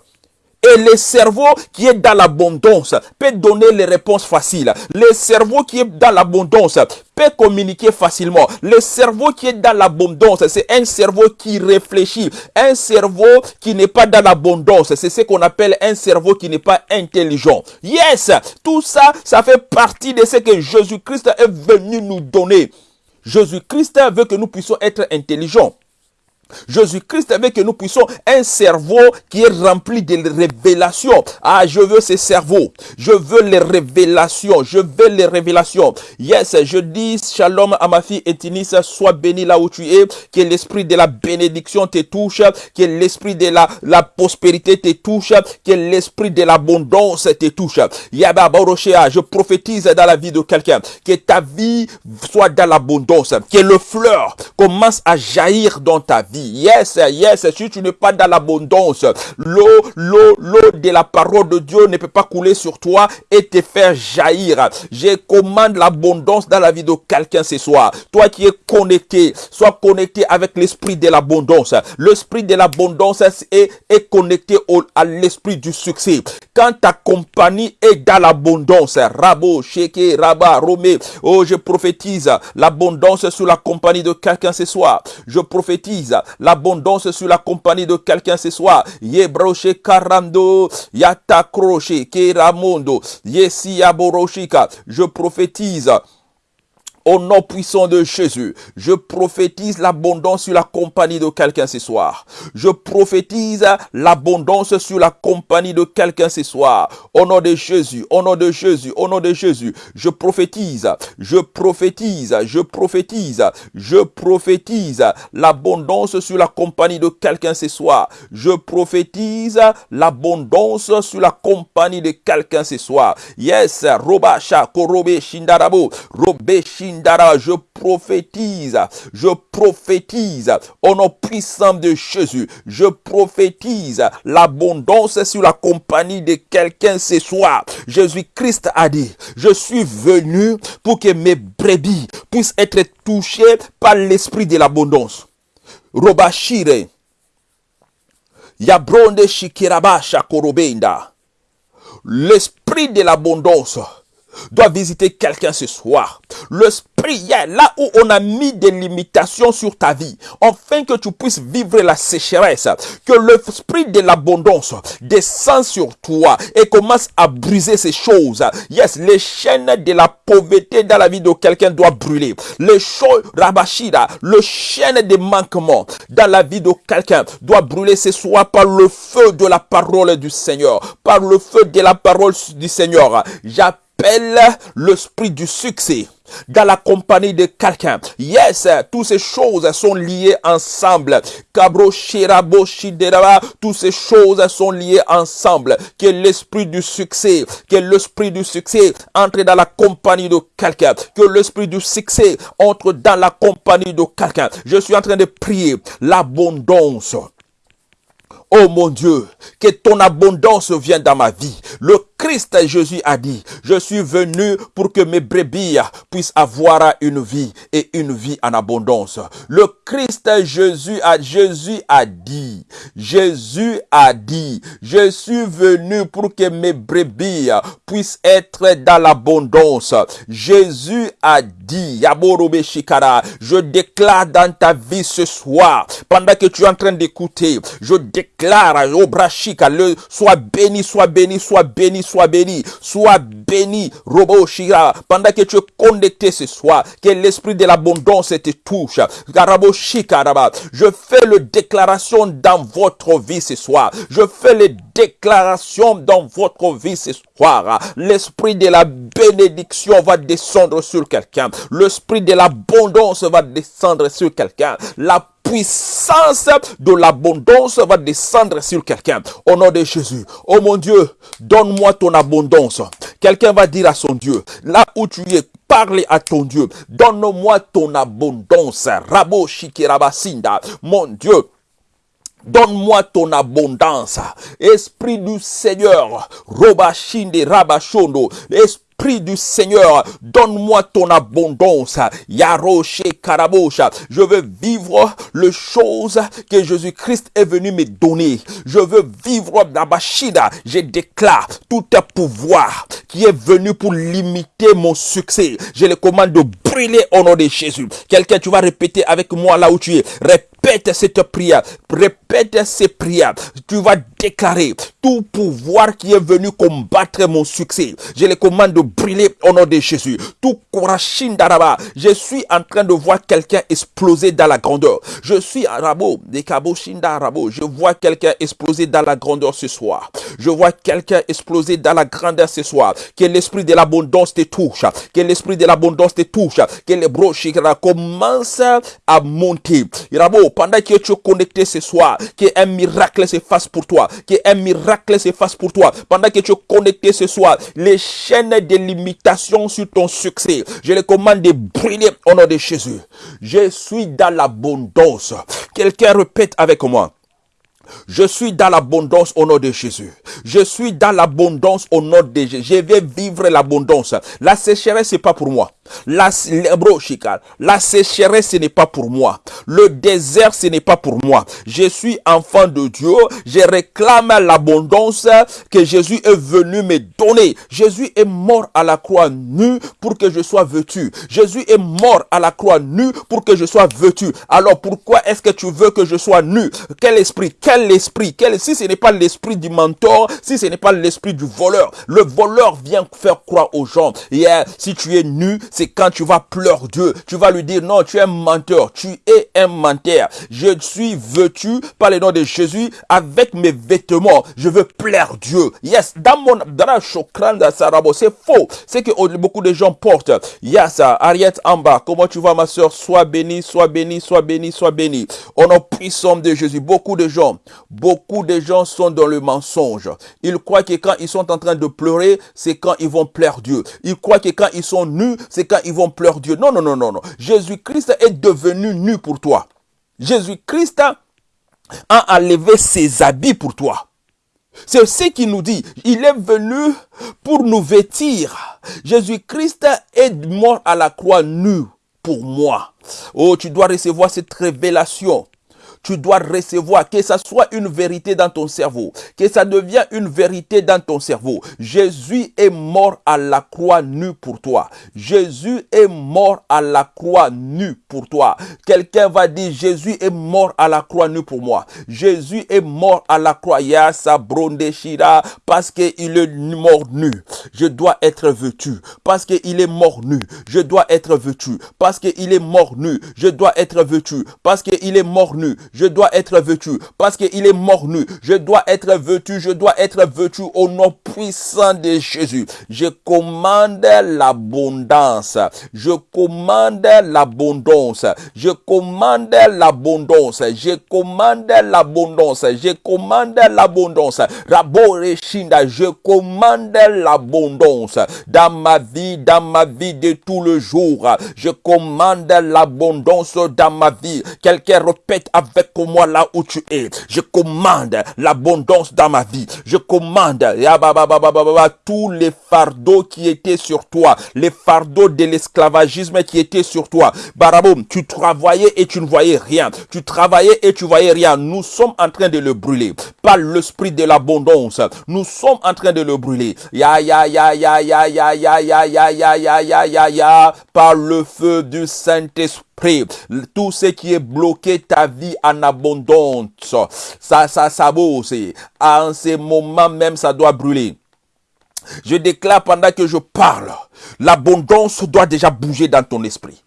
Et le cerveau qui est dans l'abondance peut donner les réponses faciles. Le cerveau qui est dans l'abondance peut communiquer facilement. Le cerveau qui est dans l'abondance, c'est un cerveau qui réfléchit. Un cerveau qui n'est pas dans l'abondance, c'est ce qu'on appelle un cerveau qui n'est pas intelligent. Yes, tout ça, ça fait partie de ce que Jésus-Christ est venu nous donner. Jésus-Christ veut que nous puissions être intelligents. Jésus-Christ veut que nous puissions un cerveau qui est rempli de révélations. Ah, je veux ces cerveaux. Je veux les révélations. Je veux les révélations. Yes, je dis shalom à ma fille Etinis. Sois béni là où tu es. Que l'esprit de la bénédiction te touche. Que l'esprit de la, la prospérité te touche. Que l'esprit de l'abondance te touche. Yaba je prophétise dans la vie de quelqu'un. Que ta vie soit dans l'abondance. Que le fleur commence à jaillir dans ta vie Yes, yes, si tu n'es pas dans l'abondance, l'eau, l'eau, l'eau de la parole de Dieu ne peut pas couler sur toi et te faire jaillir. Je commande l'abondance dans la vie de quelqu'un ce soir. Toi qui es connecté, sois connecté avec l'esprit de l'abondance. L'esprit de l'abondance est, connecté au, à l'esprit du succès. Quand ta compagnie est dans l'abondance, Rabo, Sheke, Rabat, Romé, oh, je prophétise l'abondance sur la compagnie de quelqu'un ce soir. Je prophétise l'abondance sur la compagnie de quelqu'un ce soir. Yebroche Karando, Yatakroche, Keramondo, Yesi Je prophétise Au nom puissant de Jésus, je prophétise l'abondance sur la compagnie de quelqu'un ce soir. Je prophétise l'abondance sur la compagnie de quelqu'un ce soir. Au nom de Jésus, au nom de Jésus, au nom de Jésus, je prophétise, je prophétise, je prophétise, je prophétise l'abondance sur la compagnie de quelqu'un ce soir. Je prophétise l'abondance sur la compagnie de quelqu'un ce soir. Yes, Robasha, Korobe, Shindarabo, Robe, Je prophétise, je prophétise au nom puissant de Jésus, je prophétise l'abondance sur la compagnie de quelqu'un ce soir. Jésus-Christ a dit, je suis venu pour que mes brebis puissent être touchées par l'esprit de l'abondance. Robashire, Yabronde Shikirabasha. L'esprit de l'abondance doit visiter quelqu'un ce soir. L'esprit, là où on a mis des limitations sur ta vie, afin que tu puisses vivre la sécheresse, que l'esprit de l'abondance descend sur toi et commence à briser ces choses. Yes, les chaînes de la pauvreté dans la vie de quelqu'un doit brûler. Les choses, le chaîne des manquements dans la vie de quelqu'un doit brûler ce soir par le feu de la parole du Seigneur, par le feu de la parole du Seigneur. Appelle l'esprit du succès dans la compagnie de quelqu'un. Yes, toutes ces choses sont liées ensemble. Toutes ces choses sont liées ensemble. Que l'esprit du succès, que l'esprit du succès entre dans la compagnie de quelqu'un. Que l'esprit du succès entre dans la compagnie de quelqu'un. Je suis en train de prier l'abondance. Oh mon Dieu, que ton abondance vienne dans ma vie. Le Christ Jésus a dit, je suis venu pour que mes brebis puissent avoir une vie et une vie en abondance. Le Christ Jésus a, Jésus a dit, Jésus a dit, je suis venu pour que mes brebis puissent être dans l'abondance. Jésus a dit, je déclare dans ta vie ce soir, pendant que tu es en train d'écouter, je déclare, Obrashika, le, sois béni, sois béni, sois béni, sois béni, sois béni, Robo Shira, pendant que tu es connecté ce soir, que l'esprit de l'abondance te touche. Garabo je fais le déclaration dans votre vie ce soir. Je fais les déclarations dans votre vie ce soir. L'esprit de la bénédiction va descendre sur quelqu'un. L'esprit de l'abondance va descendre sur quelqu'un. La puissance de l'abondance va descendre sur quelqu'un. Au nom de Jésus. Oh mon Dieu, donne-moi ton abondance. Quelqu'un va dire à son Dieu, là où tu es, parle à ton Dieu. Donne-moi ton abondance. Rabo Shikirabasinda. Mon Dieu. Donne-moi ton abondance. Esprit du Seigneur. Robashinde Rabashondo. Esprit Esprit du Seigneur, donne-moi ton abondance. Yaroshe Karabosha. Je veux vivre les choses que Jésus-Christ est venu me donner. Je veux vivre Bashida. Je déclare tout un pouvoir qui est venu pour limiter mon succès. Je le commande de brûler au nom de Jésus. Quelqu'un, tu vas répéter avec moi là où tu es. Répète cette prière. Répète ces prières. Tu vas déclarer tout pouvoir qui est venu combattre mon succès. Je le commande de brûler au nom de Jésus. Tout d'Araba. Je suis en train de voir quelqu'un exploser dans la grandeur. Je suis Arabo, des Arabo. Je vois quelqu'un exploser dans la grandeur ce soir. Je vois quelqu'un exploser dans la grandeur ce soir. Que l'esprit de l'abondance te touche. Que l'esprit de l'abondance te touche. Que les broches commencent à monter. Rabo, pendant que tu es connecté ce soir, qu'un miracle se fasse pour toi. Qu'un miracle se fasse pour toi. Pendant que tu es connecté ce soir, les chaînes de limitation sur ton succès, je les commande de brûler au nom de Jésus. Je suis dans l'abondance. Quelqu'un répète avec moi. Je suis dans l'abondance au nom de Jésus. Je suis dans l'abondance au nom de Jésus. Je vais vivre l'abondance. La sécheresse, c'est pas pour moi. La, la sécheresse, ce n'est pas pour moi. Le désert, ce n'est pas pour moi. Je suis enfant de Dieu. Je réclame l'abondance que Jésus est venu me donner. Jésus est mort à la croix nu pour que je sois vêtu. Jésus est mort à la croix nu pour que je sois vêtu. Alors pourquoi est-ce que tu veux que je sois nu? Quel esprit? Quel esprit? Si ce n'est pas l'esprit du mentor, si ce n'est pas l'esprit du voleur, le voleur vient faire croire aux gens. Si tu es nu, c'est quand tu vas pleurer Dieu. Tu vas lui dire, non, tu es un menteur. Tu es un menteur. Je suis vêtu par le nom de Jésus avec mes vêtements. Je veux plaire Dieu. Yes, dans mon, la c'est faux. C'est que beaucoup de gens portent. Yes, Ariette en bas. Comment tu vas, ma soeur? Sois béni, sois béni, sois béni, sois béni. Au nom puissant de Jésus. Beaucoup de gens, beaucoup de gens sont dans le mensonge. Ils croient que quand ils sont en train de pleurer, c'est quand ils vont plaire Dieu. Ils croient que quand ils sont nus, c'est quand ils vont pleurer Dieu. Non, non, non, non, non. Jésus-Christ est devenu nu pour toi. Jésus-Christ a enlevé ses habits pour toi. C'est ce qu'il nous dit. Il est venu pour nous vêtir. Jésus-Christ est mort à la croix nu pour moi. Oh, tu dois recevoir cette révélation tu dois recevoir, que ça soit une vérité dans ton cerveau, que ça devienne une vérité dans ton cerveau. Jésus est mort à la croix nu pour toi. Jésus est mort à la croix nu pour toi. Quelqu'un va dire, Jésus est mort à la croix nu pour moi. Jésus est mort à la croix. Yasa Shira, parce qu'il est mort nu. Je dois être vêtu. Parce qu'il est mort nu. Je dois être vêtu. Parce qu'il est mort nu. Je dois être vêtu. Parce qu'il est mort nu je dois être vêtu. Parce qu'il est mort nu, je dois être vêtu, je dois être vêtu au nom puissant de Jésus. Je commande l'abondance. Je commande l'abondance. Je commande l'abondance. Je commande l'abondance. Je commande l'abondance. je commande l'abondance. Dans ma vie, dans ma vie de tout le jour, je commande l'abondance dans ma vie. Quelqu'un répète avec moi là où tu es. Je commande l'abondance dans ma vie. Je commande tous les fardeaux qui étaient sur toi, les fardeaux de l'esclavagisme qui étaient sur toi. Baraboum, tu travaillais et tu ne voyais rien. Tu travaillais et tu voyais rien. Nous sommes en train de le brûler. Par l'esprit de l'abondance, nous sommes en train de le brûler. Ya ya ya ya ya ya ya ya ya ya ya par le feu du Saint-Esprit tout ce qui est bloqué ta vie en abondance, ça, ça, ça c'est En ce moment même, ça doit brûler. Je déclare pendant que je parle, l'abondance doit déjà bouger dans ton esprit.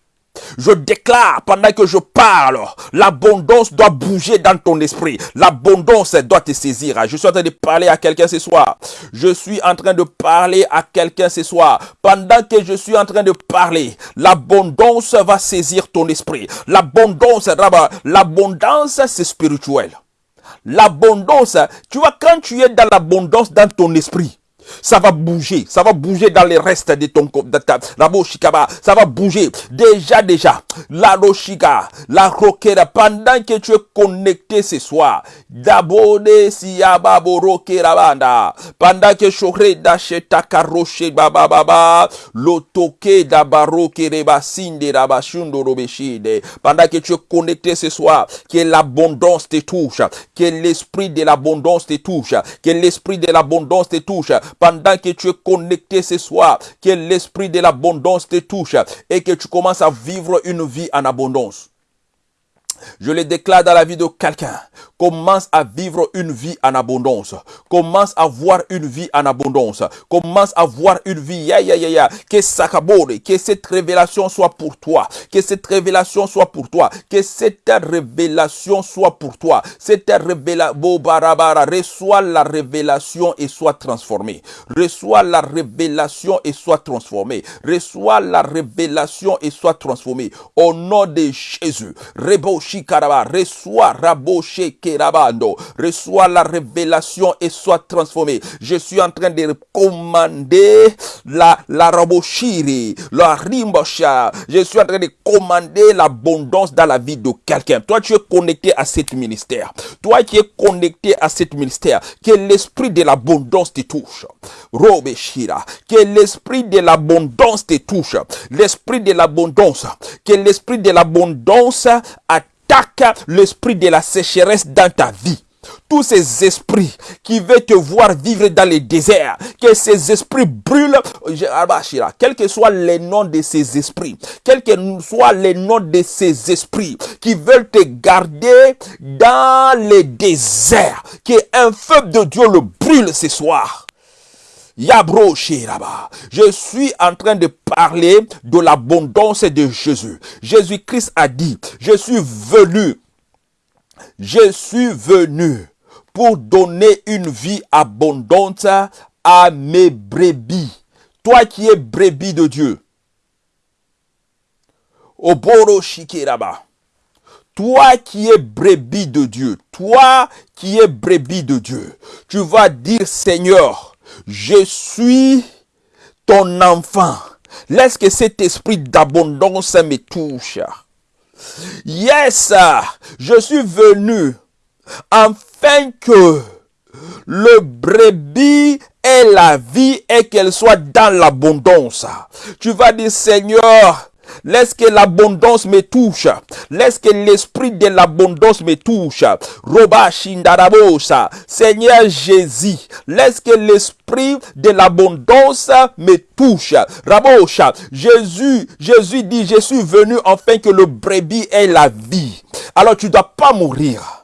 Je déclare pendant que je parle, l'abondance doit bouger dans ton esprit. L'abondance doit te saisir. Je suis en train de parler à quelqu'un ce soir. Je suis en train de parler à quelqu'un ce soir. Pendant que je suis en train de parler, l'abondance va saisir ton esprit. L'abondance, l'abondance, c'est spirituel. L'abondance, tu vois, quand tu es dans l'abondance dans ton esprit, ça va bouger, ça va bouger dans les restes de ton corps, ça va bouger. Déjà, déjà, la roshika, la roquera, pendant que tu es connecté ce soir, siyaba borokera banda, pendant que chore d'acheta karoche baba, lotoke d'abaroke rebasinde rabashundo robeshide, pendant que tu es connecté ce soir, que l'abondance te touche, que l'esprit de l'abondance te touche, que l'esprit de l'abondance te touche, pendant que tu es connecté ce soir, que l'esprit de l'abondance te touche et que tu commences à vivre une vie en abondance. Je le déclare dans la vie de quelqu'un. Commence à vivre une vie en abondance. Commence à voir une vie en abondance. Commence à voir une vie. Ya, ya, ya, ya. Que que cette révélation soit pour toi. Que cette révélation soit pour toi. Que cette révélation soit pour toi. Cette révélation, reçois la révélation et sois transformé. Reçois la révélation et sois transformé. Reçois la révélation et sois transformé. Au nom de Jésus. Rebo reçois Raboshe Reçois la révélation et sois transformé. Je suis en train de commander la, la Raboshiri, la Rimbosha. Je suis en train de commander l'abondance dans la vie de quelqu'un. Toi, tu es connecté à cet ministère. Toi qui es connecté à cet ministère, que l'esprit de l'abondance te touche. Robeshira, que l'esprit de l'abondance te touche. L'esprit de l'abondance, que l'esprit de l'abondance a l'esprit de la sécheresse dans ta vie tous ces esprits qui veulent te voir vivre dans les déserts, que ces esprits brûlent, quel que soit les noms de ces esprits, quel que soit les noms de ces esprits qui veulent te garder dans les déserts, que un feu de Dieu le brûle ce soir. Yabro Shiraba. Je suis en train de parler de l'abondance de Jésus. Jésus-Christ a dit, je suis venu, je suis venu pour donner une vie abondante à mes brebis. Toi qui es brebis de Dieu. Oboro Shikiraba. Toi qui es brebis de Dieu, toi qui es brebis de Dieu, tu vas dire Seigneur, je suis ton enfant. Laisse que cet esprit d'abondance me touche. Yes, je suis venu afin que le brebis ait la vie et qu'elle soit dans l'abondance. Tu vas dire Seigneur, Laisse que l'abondance me touche. Laisse que l'esprit de l'abondance me touche. Roba Shindarabosa. Seigneur Jésus, laisse que l'esprit de l'abondance me touche. Rabosha. Jésus, Jésus dit, je suis venu afin que le brebis ait la vie. Alors tu dois pas mourir.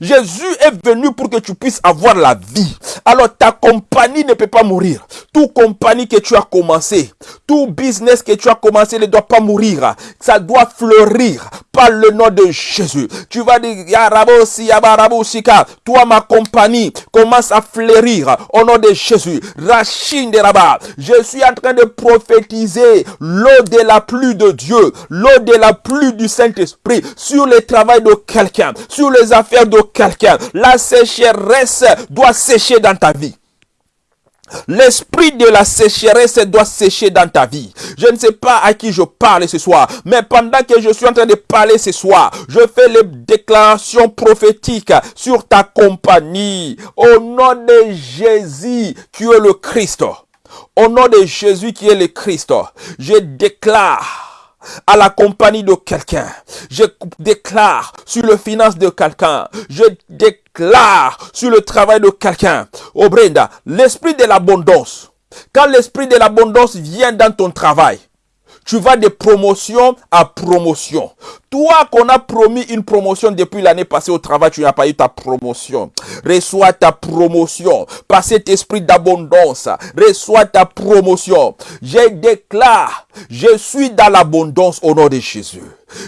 Jésus est venu pour que tu puisses avoir la vie. Alors ta compagnie ne peut pas mourir. Tout compagnie que tu as commencé, tout business que tu as commencé ne doit pas mourir. Ça doit fleurir par le nom de Jésus. Tu vas dire, toi ma compagnie commence à fleurir au nom de Jésus. Rachine de Rabat. Je suis en train de prophétiser l'eau de la pluie de Dieu, l'eau de la pluie du Saint-Esprit sur le travail de quelqu'un, sur les affaires de quelqu'un. La sécheresse doit sécher dans ta vie. L'esprit de la sécheresse doit sécher dans ta vie. Je ne sais pas à qui je parle ce soir, mais pendant que je suis en train de parler ce soir, je fais les déclarations prophétiques sur ta compagnie. Au nom de Jésus, qui est le Christ. Au nom de Jésus qui est le Christ, je déclare à la compagnie de quelqu'un. Je déclare sur le finance de quelqu'un. Je déclare sur le travail de quelqu'un. Oh Brenda, l'esprit de l'abondance. Quand l'esprit de l'abondance vient dans ton travail, tu vas de promotion à promotion. Toi qu'on a promis une promotion depuis l'année passée au travail, tu n'as pas eu ta promotion. Reçois ta promotion par cet esprit d'abondance. Reçois ta promotion. Je déclare, je suis dans l'abondance au nom de Jésus.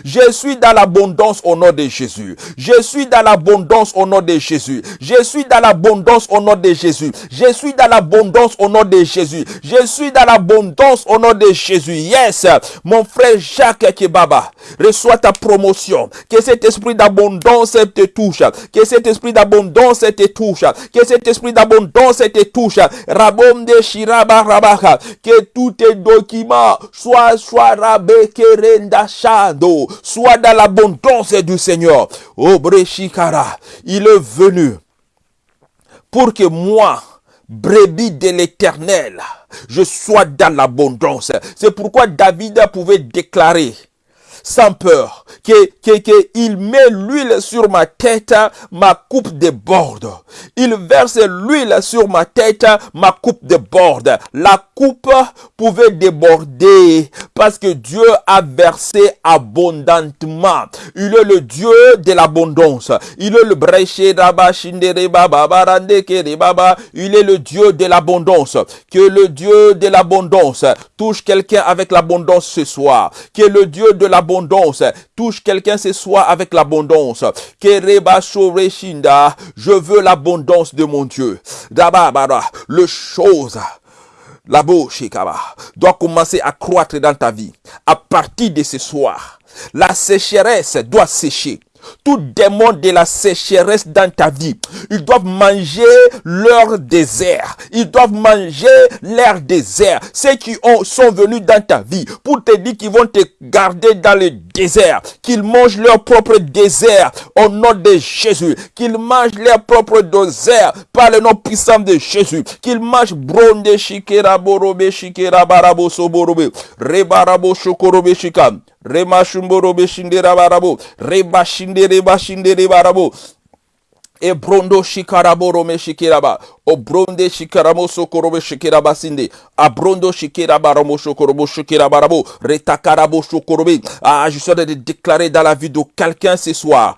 Je suis dans l'abondance au nom de Jésus. Je suis dans l'abondance au nom de Jésus. Je suis dans l'abondance au nom de Jésus. Je suis dans l'abondance au nom de Jésus. Je suis dans l'abondance au nom de Jésus. Yes, mon frère Jacques Kebaba, reçois ta promotion. Que cet esprit d'abondance te touche. Que cet esprit d'abondance te touche. Que cet esprit d'abondance te touche. Rabom de Shiraba Rabaka. Que tous tes documents soient, soient rabekerenda shado. Soient dans l'abondance du Seigneur. Obre Shikara. Il est venu pour que moi, brebis de l'éternel, je sois dans l'abondance. C'est pourquoi David pouvait déclarer, sans peur, que, que, que il met l'huile sur ma tête, ma coupe déborde. Il verse l'huile sur ma tête, ma coupe déborde. La coupe pouvait déborder parce que Dieu a versé abondamment. Il est le Dieu de l'abondance. Il est le. Il est le Dieu de l'abondance. Que le Dieu de l'abondance touche quelqu'un avec l'abondance ce soir. Que le Dieu de l'abondance touche quelqu'un ce soir avec l'abondance. Que je veux l'abondance de mon Dieu. Le chose la bouche doit commencer à croître dans ta vie. À partir de ce soir, la sécheresse doit sécher. Tout démon de la sécheresse dans ta vie, ils doivent manger leur désert. Ils doivent manger leur désert. Ceux qui ont, sont venus dans ta vie pour te dire qu'ils vont te garder dans le désert, qu'ils mangent leur propre désert au nom de Jésus, qu'ils mangent leur propre désert par le nom puissant de Jésus, qu'ils mangent bronde shikera borobe shikera barabo soborobe, rebarabo shokorobe shikam. Reba shindere Ebrondo shikaraboro shikiraba. Obronde shikaramo sokorobe shikiraba sinde. Abrondo shikiraba ramo shokorobo shikiraba rabo. Retakarabo shokorobe. Ah, je suis en train de déclarer dans la vie de quelqu'un ce soir.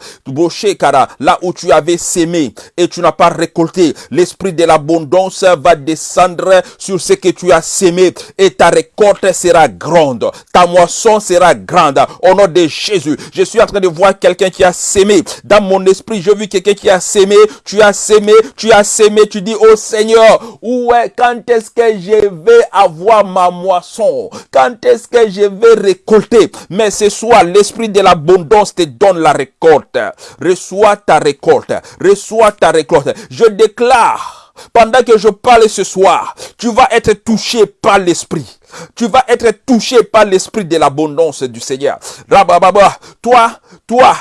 là où tu avais sémé et tu n'as pas récolté, l'esprit de l'abondance va descendre sur ce que tu as sémé et ta récolte sera grande. Ta moisson sera grande. Au nom de Jésus, je suis en train de voir quelqu'un qui a sémé. Dans mon esprit, je vis quelqu'un qui a sémé, tu as sémé, tu as sémé, tu dis, oh Seigneur, où est, quand est-ce que je vais avoir ma moisson? Quand est-ce que je vais récolter? Mais ce soir, l'esprit de l'abondance te donne la récolte. Reçois ta récolte. Reçois ta récolte. Je déclare pendant que je parle ce soir, tu vas être touché par l'esprit. Tu vas être touché par l'esprit de l'abondance du Seigneur. Rabababa, toi, toi,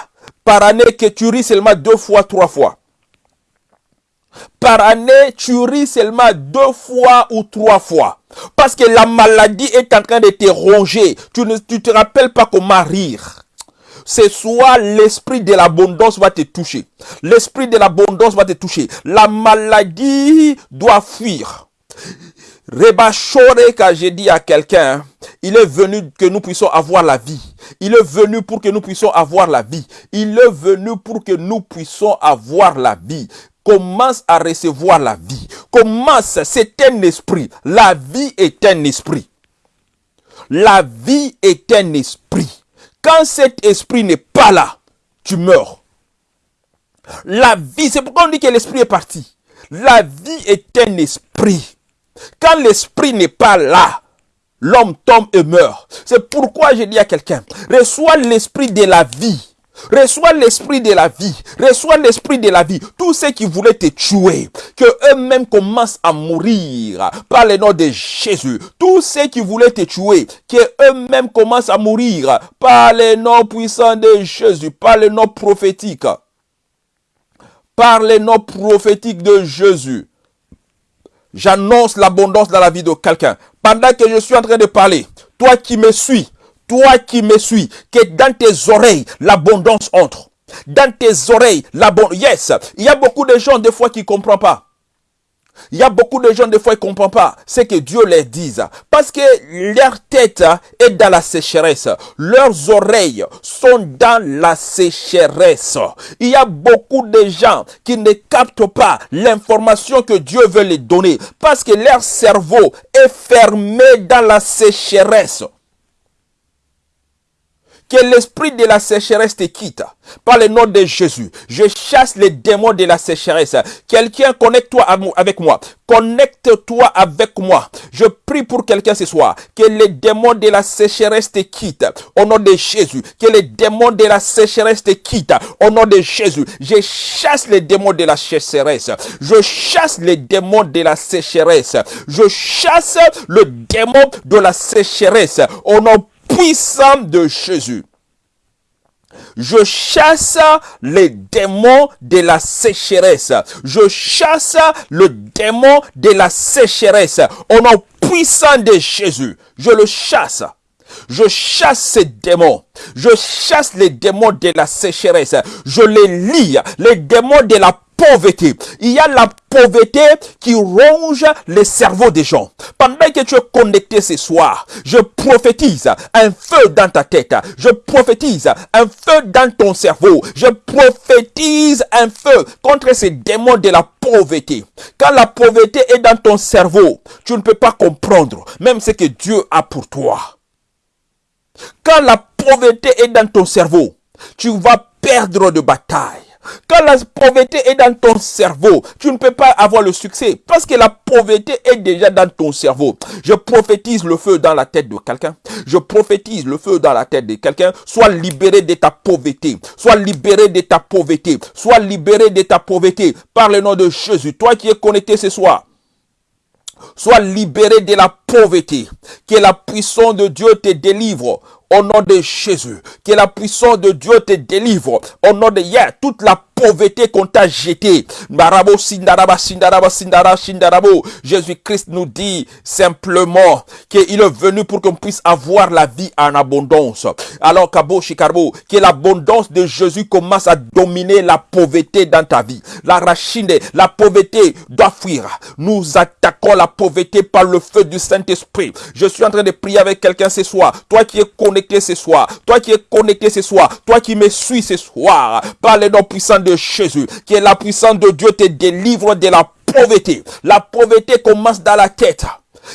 par année que tu ris seulement deux fois, trois fois. Par année, tu ris seulement deux fois ou trois fois. Parce que la maladie est en train de te ronger. Tu ne te rappelles pas comment rire. Ce soir, l'esprit de l'abondance va te toucher. L'esprit de l'abondance va te toucher. La maladie doit fuir. Rebachore, quand j'ai dit à quelqu'un, il est venu que nous puissions avoir la vie. Il est venu pour que nous puissions avoir la vie. Il est venu pour que nous puissions avoir la vie. Commence à recevoir la vie. Commence, c'est un esprit. La vie est un esprit. La vie est un esprit. Quand cet esprit n'est pas là, tu meurs. La vie, c'est pourquoi on dit que l'esprit est parti. La vie est un esprit. Quand l'esprit n'est pas là, l'homme tombe et meurt. C'est pourquoi je dis à quelqu'un, reçois l'esprit de la vie. Reçois l'esprit de la vie. Reçois l'esprit de la vie. Tous ceux qui voulaient te tuer, que eux-mêmes commencent à mourir par le nom de Jésus. Tous ceux qui voulaient te tuer, que eux-mêmes commencent à mourir par le nom puissant de Jésus, par le nom prophétique. Par le nom prophétique de Jésus. J'annonce l'abondance dans la vie de quelqu'un. Pendant que je suis en train de parler, toi qui me suis, toi qui me suis, que dans tes oreilles, l'abondance entre. Dans tes oreilles, l'abondance. Yes, il y a beaucoup de gens des fois qui ne comprennent pas. Il y a beaucoup de gens, des fois, ils ne comprennent pas ce que Dieu leur dit. Parce que leur tête est dans la sécheresse. Leurs oreilles sont dans la sécheresse. Il y a beaucoup de gens qui ne captent pas l'information que Dieu veut les donner. Parce que leur cerveau est fermé dans la sécheresse que l'esprit de la sécheresse te quitte. Par le nom de Jésus, je chasse les démons de la sécheresse. Quelqu'un connecte-toi avec moi. Connecte-toi avec moi. Je prie pour quelqu'un ce soir. Que les démons de la sécheresse te quittent. Au nom de Jésus. Que les démons de la sécheresse te quittent. Au nom de Jésus. Je chasse les démons de la sécheresse. Je chasse les démons de la sécheresse. Je chasse le démon de la sécheresse. Au nom puissant de Jésus. Je chasse les démons de la sécheresse. Je chasse le démon de la sécheresse. Au nom puissant de Jésus, je le chasse. Je chasse ces démons. Je chasse les démons de la sécheresse. Je les lis. Les démons de la pauvreté. Il y a la pauvreté qui ronge le cerveau des gens. Pendant que tu es connecté ce soir, je prophétise un feu dans ta tête. Je prophétise un feu dans ton cerveau. Je prophétise un feu contre ces démons de la pauvreté. Quand la pauvreté est dans ton cerveau, tu ne peux pas comprendre même ce que Dieu a pour toi. Quand la pauvreté est dans ton cerveau, tu vas perdre de bataille. Quand la pauvreté est dans ton cerveau, tu ne peux pas avoir le succès parce que la pauvreté est déjà dans ton cerveau. Je prophétise le feu dans la tête de quelqu'un. Je prophétise le feu dans la tête de quelqu'un. Sois libéré de ta pauvreté. Sois libéré de ta pauvreté. Sois libéré de ta pauvreté par le nom de Jésus. Toi qui es connecté ce soir. Sois libéré de la pauvreté. Que la puissance de Dieu te délivre au nom de Jésus. Que la puissance de Dieu te délivre. Au nom de hier, toute la pauvreté qu'on t'a jeté. Marabo sindaraba sindaraba sindara shindarabo. Jésus-Christ nous dit simplement qu'il est venu pour qu'on puisse avoir la vie en abondance. Alors Kabo Shikarbo, que l'abondance de Jésus commence à dominer la pauvreté dans ta vie. La rachine, la pauvreté doit fuir. Nous attaquons la pauvreté par le feu du Saint-Esprit. Je suis en train de prier avec quelqu'un ce soir. Toi qui es connecté ce soir. Toi qui es connecté ce soir. Toi qui me suis ce soir. Par le nom puissant de Jésus. Que la puissance de Dieu te délivre de la pauvreté. La pauvreté commence dans la tête.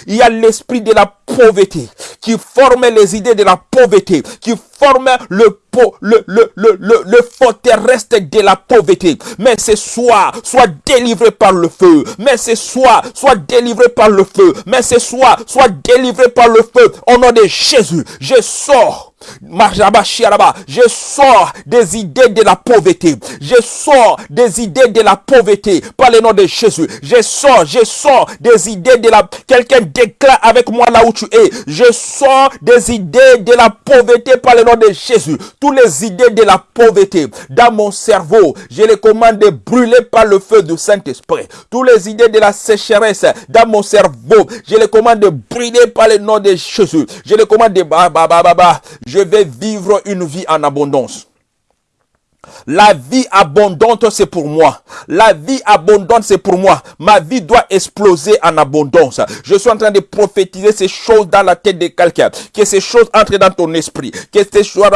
Il y a l'esprit de la pauvreté qui forme les idées de la pauvreté, qui forme le le, le, le, le, le de la pauvreté. Mais ce soir, soit délivré par le feu. Mais ce soir, soit délivré par le feu. Mais ce soir, soit délivré par le feu. Au nom de Jésus, je sors je sors des idées de la pauvreté. Je sors des idées de la pauvreté par le nom de Jésus. Je sors, je sors des idées de la... Quelqu'un déclare avec moi là où tu es. Je sors des idées de la pauvreté par le nom de Jésus. Toutes les idées de la pauvreté dans mon cerveau, je les commande de brûler par le feu du Saint-Esprit. Toutes les idées de la sécheresse dans mon cerveau, je les commande de brûler par le nom de Jésus. Je les commande de... je vais vivre une vie en abondance. La vie abondante, c'est pour moi. La vie abondante, c'est pour moi. Ma vie doit exploser en abondance. Je suis en train de prophétiser ces choses dans la tête de quelqu'un. Que ces choses entrent dans ton esprit. Que ces choses,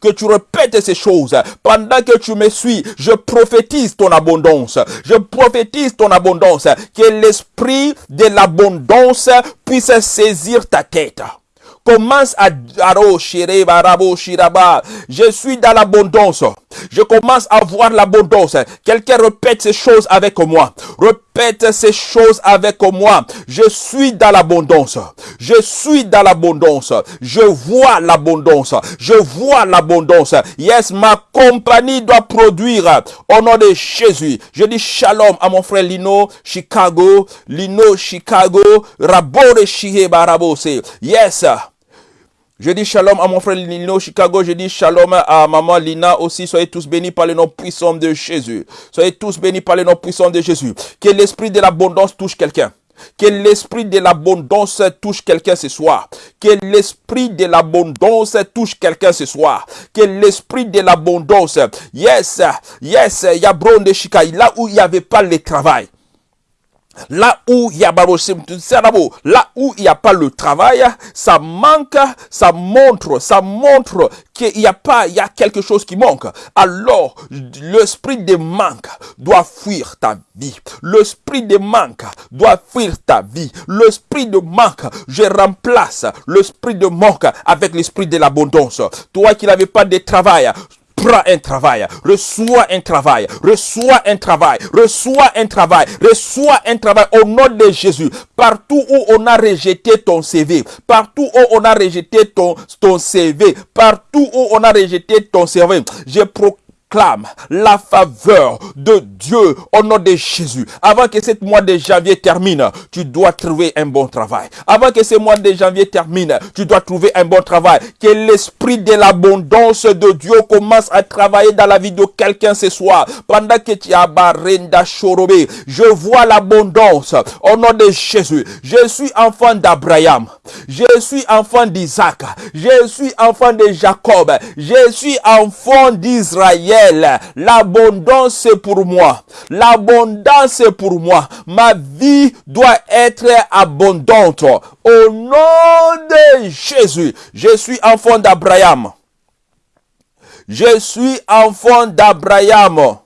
que tu répètes ces choses. Pendant que tu me suis, je prophétise ton abondance. Je prophétise ton abondance. Que l'esprit de l'abondance puisse saisir ta tête commence à je suis dans l'abondance. Je commence à voir l'abondance. Quelqu'un répète ces choses avec moi. Répète ces choses avec moi. Je suis dans l'abondance. Je suis dans l'abondance. Je vois l'abondance. Je vois l'abondance. Yes, ma compagnie doit produire au nom de Jésus. Je dis shalom à mon frère Lino, Chicago. Lino, Chicago. Rabore. Yes. Je dis shalom à mon frère Lino Chicago. Je dis shalom à maman Lina aussi. Soyez tous bénis par le nom puissant de Jésus. Soyez tous bénis par le nom puissant de Jésus. Que l'esprit de l'abondance touche quelqu'un. Que l'esprit de l'abondance touche quelqu'un ce soir. Que l'esprit de l'abondance touche quelqu'un ce soir. Que l'esprit de l'abondance. Yes, yes, Yabron de Chicago. Là où il n'y avait pas le travail. Là où il y a là où il n'y a pas le travail, ça manque, ça montre, ça montre qu'il a pas, il y a quelque chose qui manque. Alors, l'esprit de manque doit fuir ta vie. L'esprit de manque doit fuir ta vie. L'esprit de manque, je remplace l'esprit de manque avec l'esprit de l'abondance. Toi qui n'avais pas de travail, prends un travail, reçois un travail, reçois un travail, reçois un travail, reçois un travail au nom de Jésus. Partout où on a rejeté ton CV, partout où on a rejeté ton, ton CV, partout où on a rejeté ton CV, je proclame clame la faveur de Dieu au nom de Jésus. Avant que ce mois de janvier termine, tu dois trouver un bon travail. Avant que ce mois de janvier termine, tu dois trouver un bon travail. Que l'esprit de l'abondance de Dieu commence à travailler dans la vie de quelqu'un ce soir. Pendant que tu as barenda chorobé, je vois l'abondance au nom de Jésus. Je suis enfant d'Abraham. Je suis enfant d'Isaac. Je suis enfant de Jacob. Je suis enfant d'Israël. L'abondance c'est pour moi. L'abondance c'est pour moi. Ma vie doit être abondante. Au nom de Jésus, je suis enfant d'Abraham. Je suis enfant d'Abraham.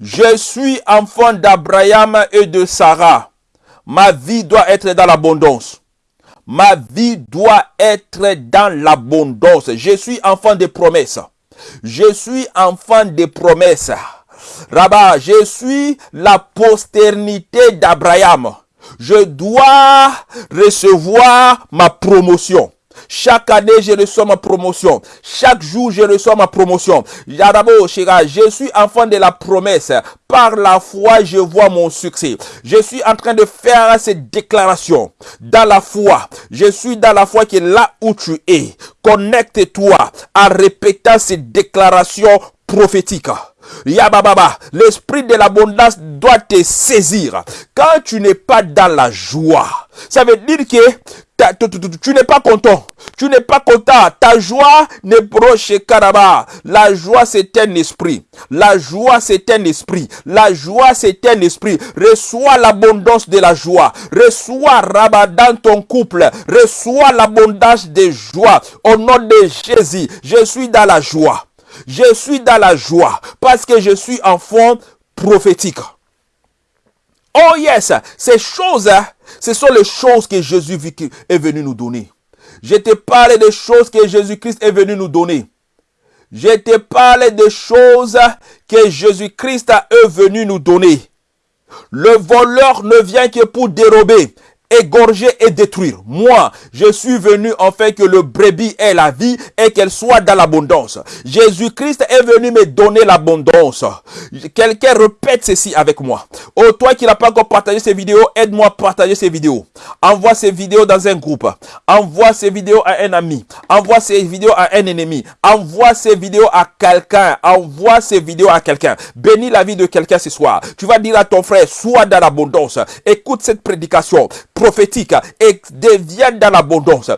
Je suis enfant d'Abraham et de Sarah. Ma vie doit être dans l'abondance. Ma vie doit être dans l'abondance. Je suis enfant de promesses. Je suis enfant des promesses. Rabat, je suis la posternité d'Abraham. Je dois recevoir ma promotion. Chaque année, je reçois ma promotion. Chaque jour, je reçois ma promotion. Je suis enfant de la promesse. Par la foi, je vois mon succès. Je suis en train de faire cette déclaration. Dans la foi. Je suis dans la foi qui est là où tu es. Connecte-toi en répétant cette déclaration prophétique. Yabababa, l'esprit de l'abondance doit te saisir. Quand tu n'es pas dans la joie, ça veut dire que tu n'es pas content. Tu n'es pas content. Ta joie n'est proche caraba. La joie, c'est un esprit. La joie, c'est un esprit. La joie, c'est un esprit. Reçois l'abondance de la joie. Reçois rabat dans ton couple. Reçois l'abondance de joie. Au nom de Jésus, je suis dans la joie. Je suis dans la joie parce que je suis enfant prophétique. Oh yes, ces choses, hein, ce sont les choses que Jésus est venu nous donner. Je te parle des choses que Jésus-Christ est venu nous donner. Je te parle des choses que Jésus-Christ est venu nous donner. Le voleur ne vient que pour dérober, égorger et détruire. Moi, je suis venu en fait que le brebis ait la vie et qu'elle soit dans l'abondance. Jésus-Christ est venu me donner l'abondance. Quelqu'un répète ceci avec moi. Oh, toi qui n'as pas encore partagé ces vidéos, aide-moi à partager ces vidéos. Envoie ces vidéos dans un groupe. Envoie ces vidéos à un ami. Envoie ces vidéos à un ennemi. Envoie ces vidéos à quelqu'un. Envoie ces vidéos à quelqu'un. Bénis la vie de quelqu'un ce soir. Tu vas dire à ton frère, sois dans l'abondance. Écoute cette prédication prophétique et devienne dans l'abondance.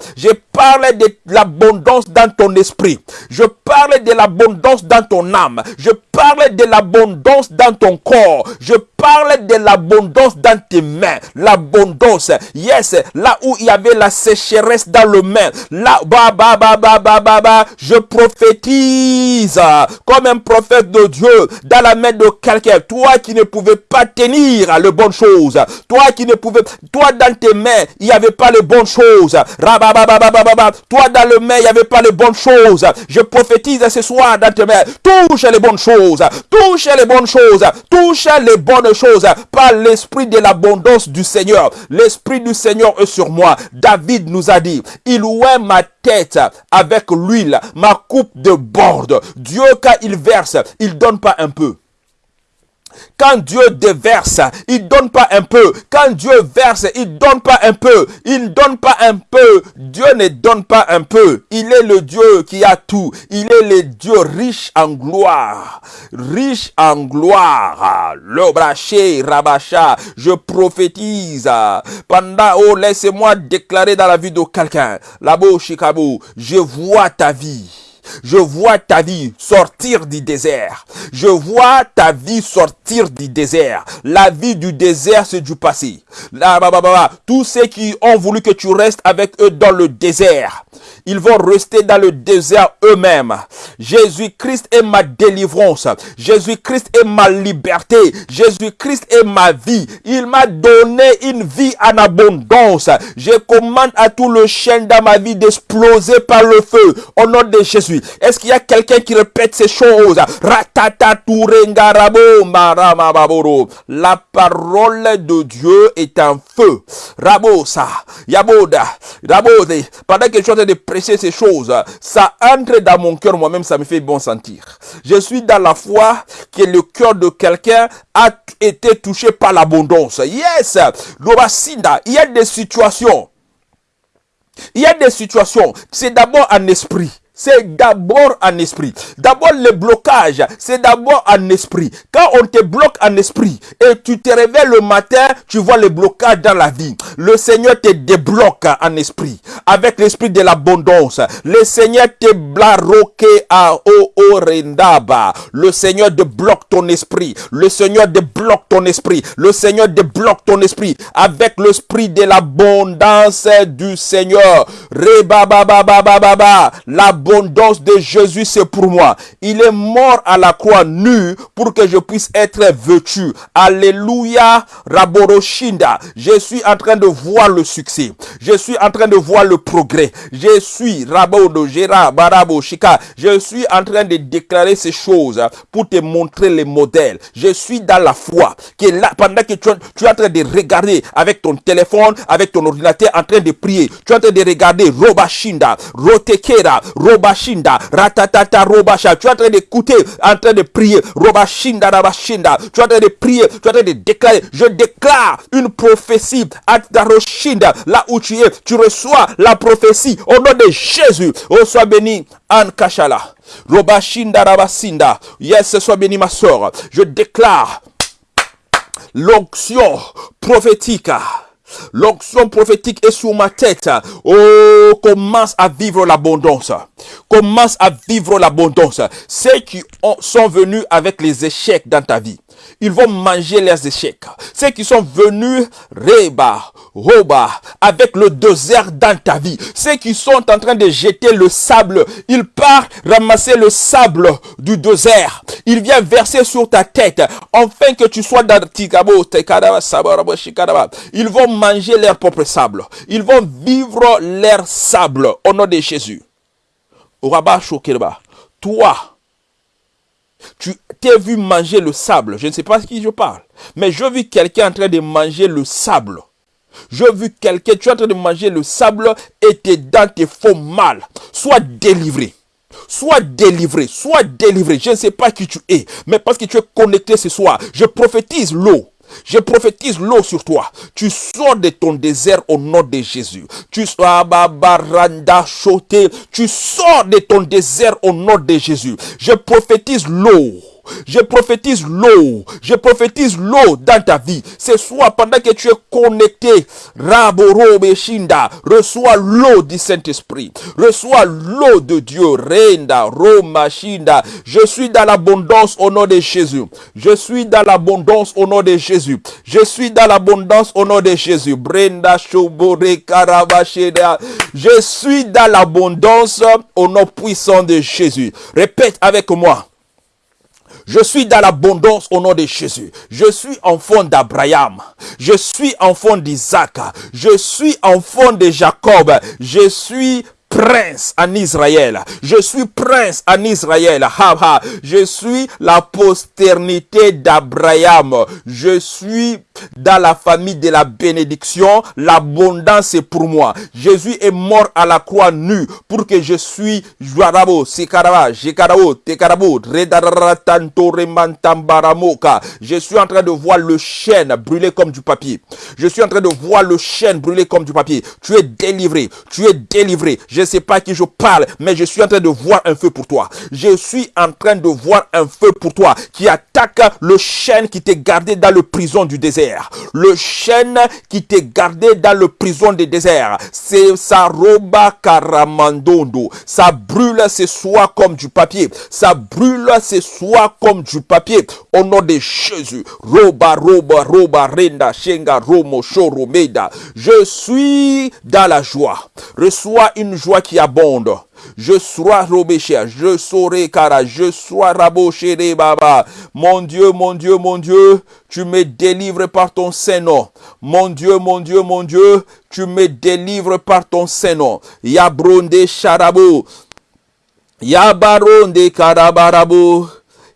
Parle de l'abondance dans ton esprit. Je parle de l'abondance dans ton âme. Je parle de l'abondance dans ton corps. Je parle de l'abondance dans tes mains. L'abondance. Yes, là où il y avait la sécheresse dans le main. Là, ba, ba, ba, ba, ba, ba, ba, je prophétise comme un prophète de Dieu dans la main de quelqu'un. Toi qui ne pouvais pas tenir les bonnes choses. Toi qui ne pouvais, toi dans tes mains, il n'y avait pas les bonnes choses. Toi dans le main, il n'y avait pas les bonnes choses. Je prophétise ce soir dans tes mains. Touche les bonnes choses. Touche les bonnes choses. Touche les bonnes choses par l'esprit de l'abondance du Seigneur. L'esprit du Seigneur est sur moi. David nous a dit, il ouait ma tête avec l'huile, ma coupe de borde. Dieu, quand il verse, il donne pas un peu. Quand Dieu déverse, il donne pas un peu. Quand Dieu verse, il donne pas un peu. Il ne donne pas un peu. Dieu ne donne pas un peu. Il est le Dieu qui a tout. Il est le Dieu riche en gloire. Riche en gloire. Le braché, rabacha. Je prophétise. Pendant, oh, laissez-moi déclarer dans la vie de quelqu'un. Là-bas, Chicago, je vois ta vie. Je vois ta vie sortir du désert. Je vois ta vie sortir du désert. La vie du désert, c'est du passé. Là, bah, bah, bah, Tous ceux qui ont voulu que tu restes avec eux dans le désert, ils vont rester dans le désert eux-mêmes. Jésus-Christ est ma délivrance. Jésus-Christ est ma liberté. Jésus-Christ est ma vie. Il m'a donné une vie en abondance. Je commande à tout le chêne dans ma vie d'exploser par le feu. Au nom de Jésus. Est-ce qu'il y a quelqu'un qui répète ces choses? La parole de Dieu est un feu. Rabosa, Yaboda, Rabode. Pendant que je suis en train de ces choses, ça entre dans mon cœur, moi-même, ça me fait bon sentir. Je suis dans la foi que le cœur de quelqu'un a été touché par l'abondance. Yes, il y a des situations. Il y a des situations, c'est d'abord un esprit c'est d'abord en esprit. D'abord, le blocage, c'est d'abord en esprit. Quand on te bloque en esprit et tu te réveilles le matin, tu vois le blocage dans la vie. Le Seigneur te débloque en esprit avec l'esprit de l'abondance. Le Seigneur te blaroque à rendaba. Le Seigneur débloque ton esprit. Le Seigneur débloque ton esprit. Le Seigneur débloque ton esprit avec l'esprit de l'abondance du Seigneur. Reba ba ba ba ba ba ba l'abondance de Jésus, c'est pour moi. Il est mort à la croix nu pour que je puisse être vêtu. Alléluia, Raboroshinda. Je suis en train de voir le succès. Je suis en train de voir le progrès. Je suis Rabodo, Gera, Barabo, Shika. Je suis en train de déclarer ces choses pour te montrer les modèles. Je suis dans la foi. Que là, pendant que tu, tu es en train de regarder avec ton téléphone, avec ton ordinateur, en train de prier. Tu es en train de regarder Robashinda, Rotekera, Robashinda, ratatata robasha. Tu es en train d'écouter, en train de prier. Tu es en train de prier, tu es en train de déclarer. Je déclare une prophétie à là où tu es. Tu reçois la prophétie au nom de Jésus. Oh, sois béni, Anne Kashala. Robashinda, rabasinda. Yes, sois béni, ma soeur. Je déclare l'onction prophétique L'onction prophétique est sur ma tête. Oh, commence à vivre l'abondance. Commence à vivre l'abondance. Ceux qui sont venus avec les échecs dans ta vie, ils vont manger leurs échecs. Ceux qui sont venus, Reba, Roba, avec le désert dans ta vie. Ceux qui sont en train de jeter le sable, ils partent ramasser le sable du désert. Il vient verser sur ta tête, afin que tu sois dans Ils vont manger leur propre sable. Ils vont vivre leur sable au nom de Jésus. Toi, tu t'es vu manger le sable. Je ne sais pas de qui je parle. Mais je vis quelqu'un en train de manger le sable. Je vu quelqu'un, tu es en train de manger le sable et tes dents te font mal. Sois délivré. Sois délivré, sois délivré. Je ne sais pas qui tu es, mais parce que tu es connecté ce soir, je prophétise l'eau. Je prophétise l'eau sur toi. Tu sors de ton désert au nom de Jésus. Tu sors de ton désert au nom de Jésus. Je prophétise l'eau. Je prophétise l'eau. Je prophétise l'eau dans ta vie. Ce soir, pendant que tu es connecté, Raboro Beshinda, reçois l'eau du Saint-Esprit. Reçois l'eau de Dieu. Renda, Roma, Shinda. Je suis dans l'abondance au nom de Jésus. Je suis dans l'abondance au nom de Jésus. Je suis dans l'abondance au nom de Jésus. Brenda, Shobore, Karabasheda. Je suis dans l'abondance au nom puissant de Jésus. Répète avec moi. Je suis dans l'abondance au nom de Jésus. Je suis enfant d'Abraham. Je suis enfant d'Isaac. Je suis enfant de Jacob. Je suis prince en Israël. Je suis prince en Israël. Je suis la posternité d'Abraham. Je suis dans la famille de la bénédiction. L'abondance est pour moi. Jésus est mort à la croix nu pour que je suis Je suis en train de voir le chêne brûler comme du papier. Je suis en train de voir le chêne brûler comme du papier. Tu es délivré. Tu es délivré. Je ne sais pas à qui je parle, mais je suis en train de voir un feu pour toi. Je suis en train de voir un feu pour toi qui attaque le chêne qui t'est gardé dans le prison du désert. Le chêne qui t'est gardé dans le prison du désert. C'est sa roba caramandondo. Ça brûle ce soir comme du papier. Ça brûle ce soir comme du papier. Au nom de Jésus. Roba, roba, roba, renda, shenga, romo, shoro, meda. Je suis dans la joie. Reçois une joie qui abonde. Je sois robéché, je saurai cara, je sois raboché baba. Mon Dieu, mon Dieu, mon Dieu, tu me délivres par ton Saint-Nom. Mon Dieu, mon Dieu, mon Dieu, tu me délivres par ton Saint-Nom. Yabronde charabo. Yabaronde karabarabu.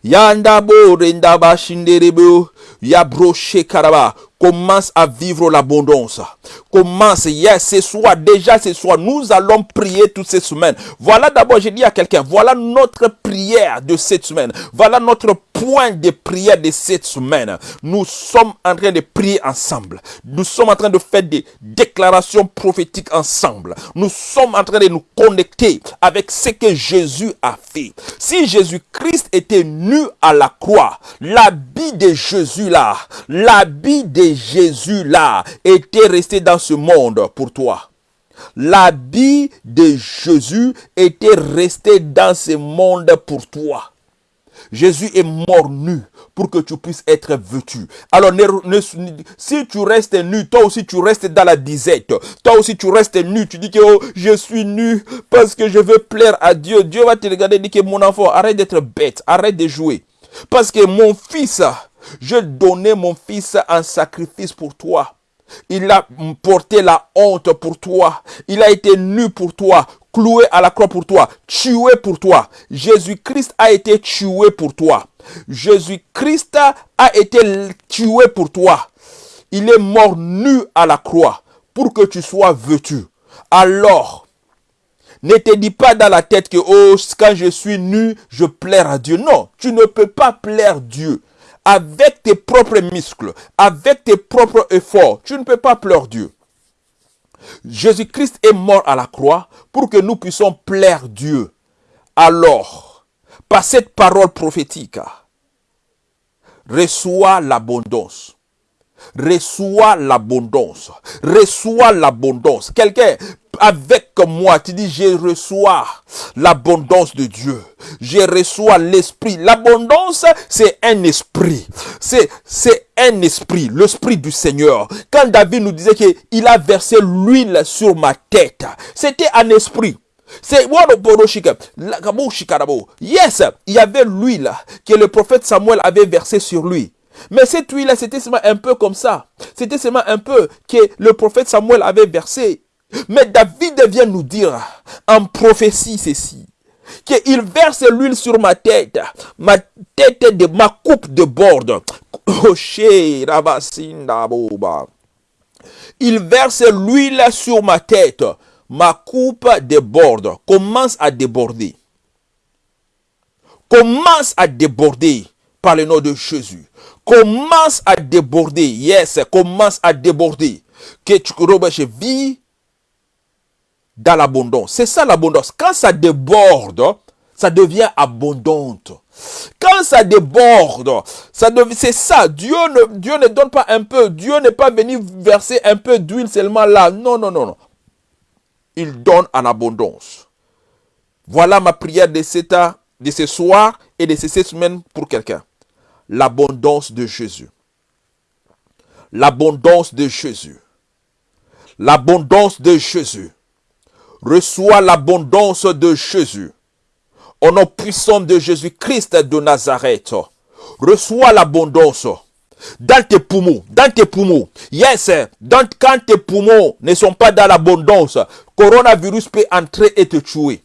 Yandabo rendaba shinderebo. Yabroche karaba commence à vivre l'abondance. Commence, yes, ce soir, déjà ce soir, nous allons prier toutes ces semaines. Voilà d'abord, j'ai dit à quelqu'un, voilà notre prière de cette semaine. Voilà notre point de prière de cette semaine. Nous sommes en train de prier ensemble. Nous sommes en train de faire des déclarations prophétiques ensemble. Nous sommes en train de nous connecter avec ce que Jésus a fait. Si Jésus-Christ était nu à la croix, l'habit de Jésus là, l'habit de Jésus là était resté dans ce monde pour toi. L'habit de Jésus était resté dans ce monde pour toi. Jésus est mort nu pour que tu puisses être vêtu. Alors, si tu restes nu, toi aussi tu restes dans la disette. Toi aussi tu restes nu. Tu dis que oh, je suis nu parce que je veux plaire à Dieu. Dieu va te regarder et dire que mon enfant, arrête d'être bête, arrête de jouer. Parce que mon fils, je donnais mon fils en sacrifice pour toi. Il a porté la honte pour toi. Il a été nu pour toi, cloué à la croix pour toi, tué pour toi. Jésus-Christ a été tué pour toi. Jésus-Christ a été tué pour toi. Il est mort nu à la croix pour que tu sois vêtu. Alors, Ne te dis pas dans la tête que, oh, quand je suis nu, je plaire à Dieu. Non, tu ne peux pas plaire Dieu. Avec tes propres muscles, avec tes propres efforts, tu ne peux pas plaire Dieu. Jésus-Christ est mort à la croix pour que nous puissions plaire Dieu. Alors, par cette parole prophétique, reçois l'abondance. Reçois l'abondance. Reçois l'abondance. Quelqu'un avec moi, tu dis, je reçois l'abondance de Dieu. Je reçois l'esprit. L'abondance, c'est un esprit. C'est, un esprit, l'esprit du Seigneur. Quand David nous disait qu'il a versé l'huile sur ma tête, c'était un esprit. C'est Yes, il y avait l'huile que le prophète Samuel avait versé sur lui. Mais cette huile, c'était seulement un peu comme ça. C'était seulement un peu que le prophète Samuel avait versé. Mais David vient nous dire en prophétie ceci. Qu'il verse l'huile sur ma tête. Ma tête de ma coupe de borde. Il verse l'huile sur ma tête. Ma coupe déborde. Commence à déborder. Commence à déborder par le nom de Jésus commence à déborder. Yes, commence à déborder. Que tu je vis dans l'abondance. C'est ça l'abondance. Quand ça déborde, ça devient abondante. Quand ça déborde, ça c'est ça. Dieu ne, Dieu ne donne pas un peu. Dieu n'est pas venu verser un peu d'huile seulement là. Non, non, non, non. Il donne en abondance. Voilà ma prière de, de ce soir et de ces semaines pour quelqu'un l'abondance de Jésus. L'abondance de Jésus. L'abondance de Jésus. Reçois l'abondance de Jésus. Au nom puissant de Jésus-Christ de Nazareth. Reçois l'abondance dans tes poumons, dans tes poumons. Yes, quand tes poumons ne sont pas dans l'abondance, coronavirus peut entrer et te tuer.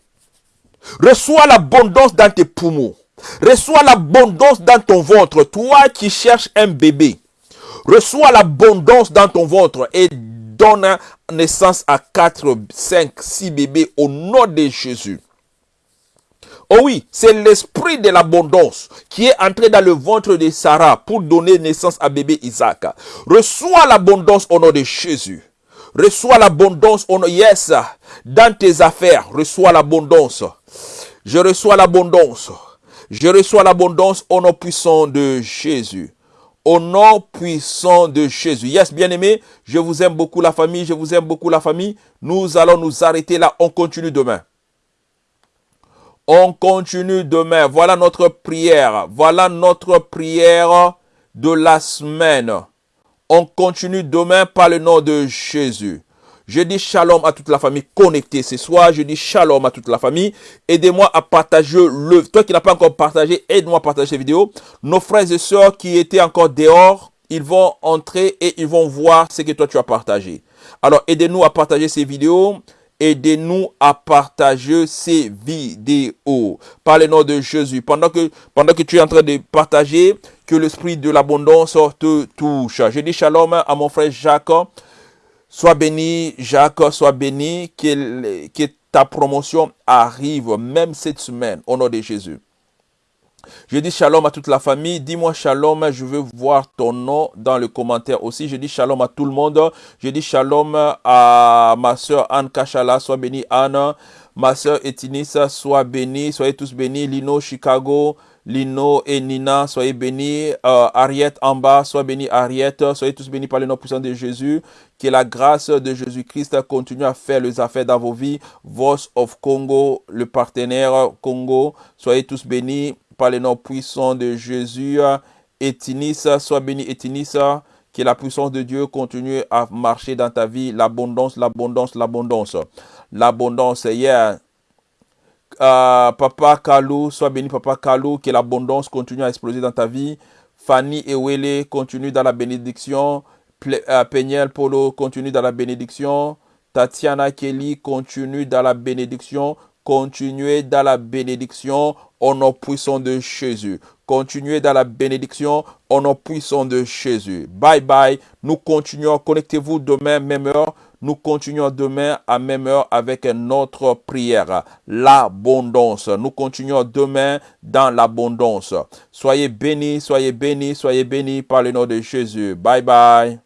Reçois l'abondance dans tes poumons. Reçois l'abondance dans ton ventre, toi qui cherches un bébé. Reçois l'abondance dans ton ventre et donne naissance à 4, 5, 6 bébés au nom de Jésus. Oh oui, c'est l'esprit de l'abondance qui est entré dans le ventre de Sarah pour donner naissance à bébé Isaac. Reçois l'abondance au nom de Jésus. Reçois l'abondance au nom, yes, dans tes affaires. Reçois l'abondance. Je reçois l'abondance. Je reçois l'abondance au nom puissant de Jésus. Au nom puissant de Jésus. Yes, bien aimé, je vous aime beaucoup la famille, je vous aime beaucoup la famille. Nous allons nous arrêter là, on continue demain. On continue demain. Voilà notre prière. Voilà notre prière de la semaine. On continue demain par le nom de Jésus. Je dis shalom à toute la famille connectée ce soir. Je dis shalom à toute la famille. Aidez-moi à partager le... Toi qui n'as pas encore partagé, aide-moi à partager cette vidéo. Nos frères et sœurs qui étaient encore dehors, ils vont entrer et ils vont voir ce que toi tu as partagé. Alors aidez-nous à partager ces vidéos. Aidez-nous à partager ces vidéos. Par le nom de Jésus. Pendant que, pendant que tu es en train de partager, que l'esprit de l'abondance te touche. Je dis shalom à mon frère Jacques. Sois béni, Jacques, sois béni, que, ta promotion arrive même cette semaine, au nom de Jésus. Je dis shalom à toute la famille. Dis-moi shalom. Je veux voir ton nom dans le commentaire aussi. Je dis shalom à tout le monde. Je dis shalom à ma soeur Anne Kachala. Sois béni Anne. Ma soeur Etinissa, sois béni. Soyez tous bénis. Lino Chicago. Lino et Nina, soyez bénis. Euh, Ariette en bas, soyez bénis Ariette. Soyez tous bénis par le nom puissant de Jésus. Que la grâce de Jésus-Christ continue à faire les affaires dans vos vies. Voice of Congo, le partenaire Congo, soyez tous bénis par le nom puissant de Jésus. Etinissa, sois béni Etinissa. Que la puissance de Dieu continue à marcher dans ta vie. L'abondance, l'abondance, l'abondance. L'abondance, hier. Euh, papa Kalou, sois béni Papa Kalou, que l'abondance continue à exploser dans ta vie. Fanny Ewele continue dans la bénédiction. Euh, Peniel Polo continue dans la bénédiction. Tatiana Kelly continue dans la bénédiction. Continuez dans la bénédiction au nom puissant de Jésus. Continuez dans la bénédiction au nom puissant de Jésus. Bye bye. Nous continuons. Connectez-vous demain, même heure. Nous continuons demain à même heure avec notre prière. L'abondance. Nous continuons demain dans l'abondance. Soyez bénis, soyez bénis, soyez bénis par le nom de Jésus. Bye bye.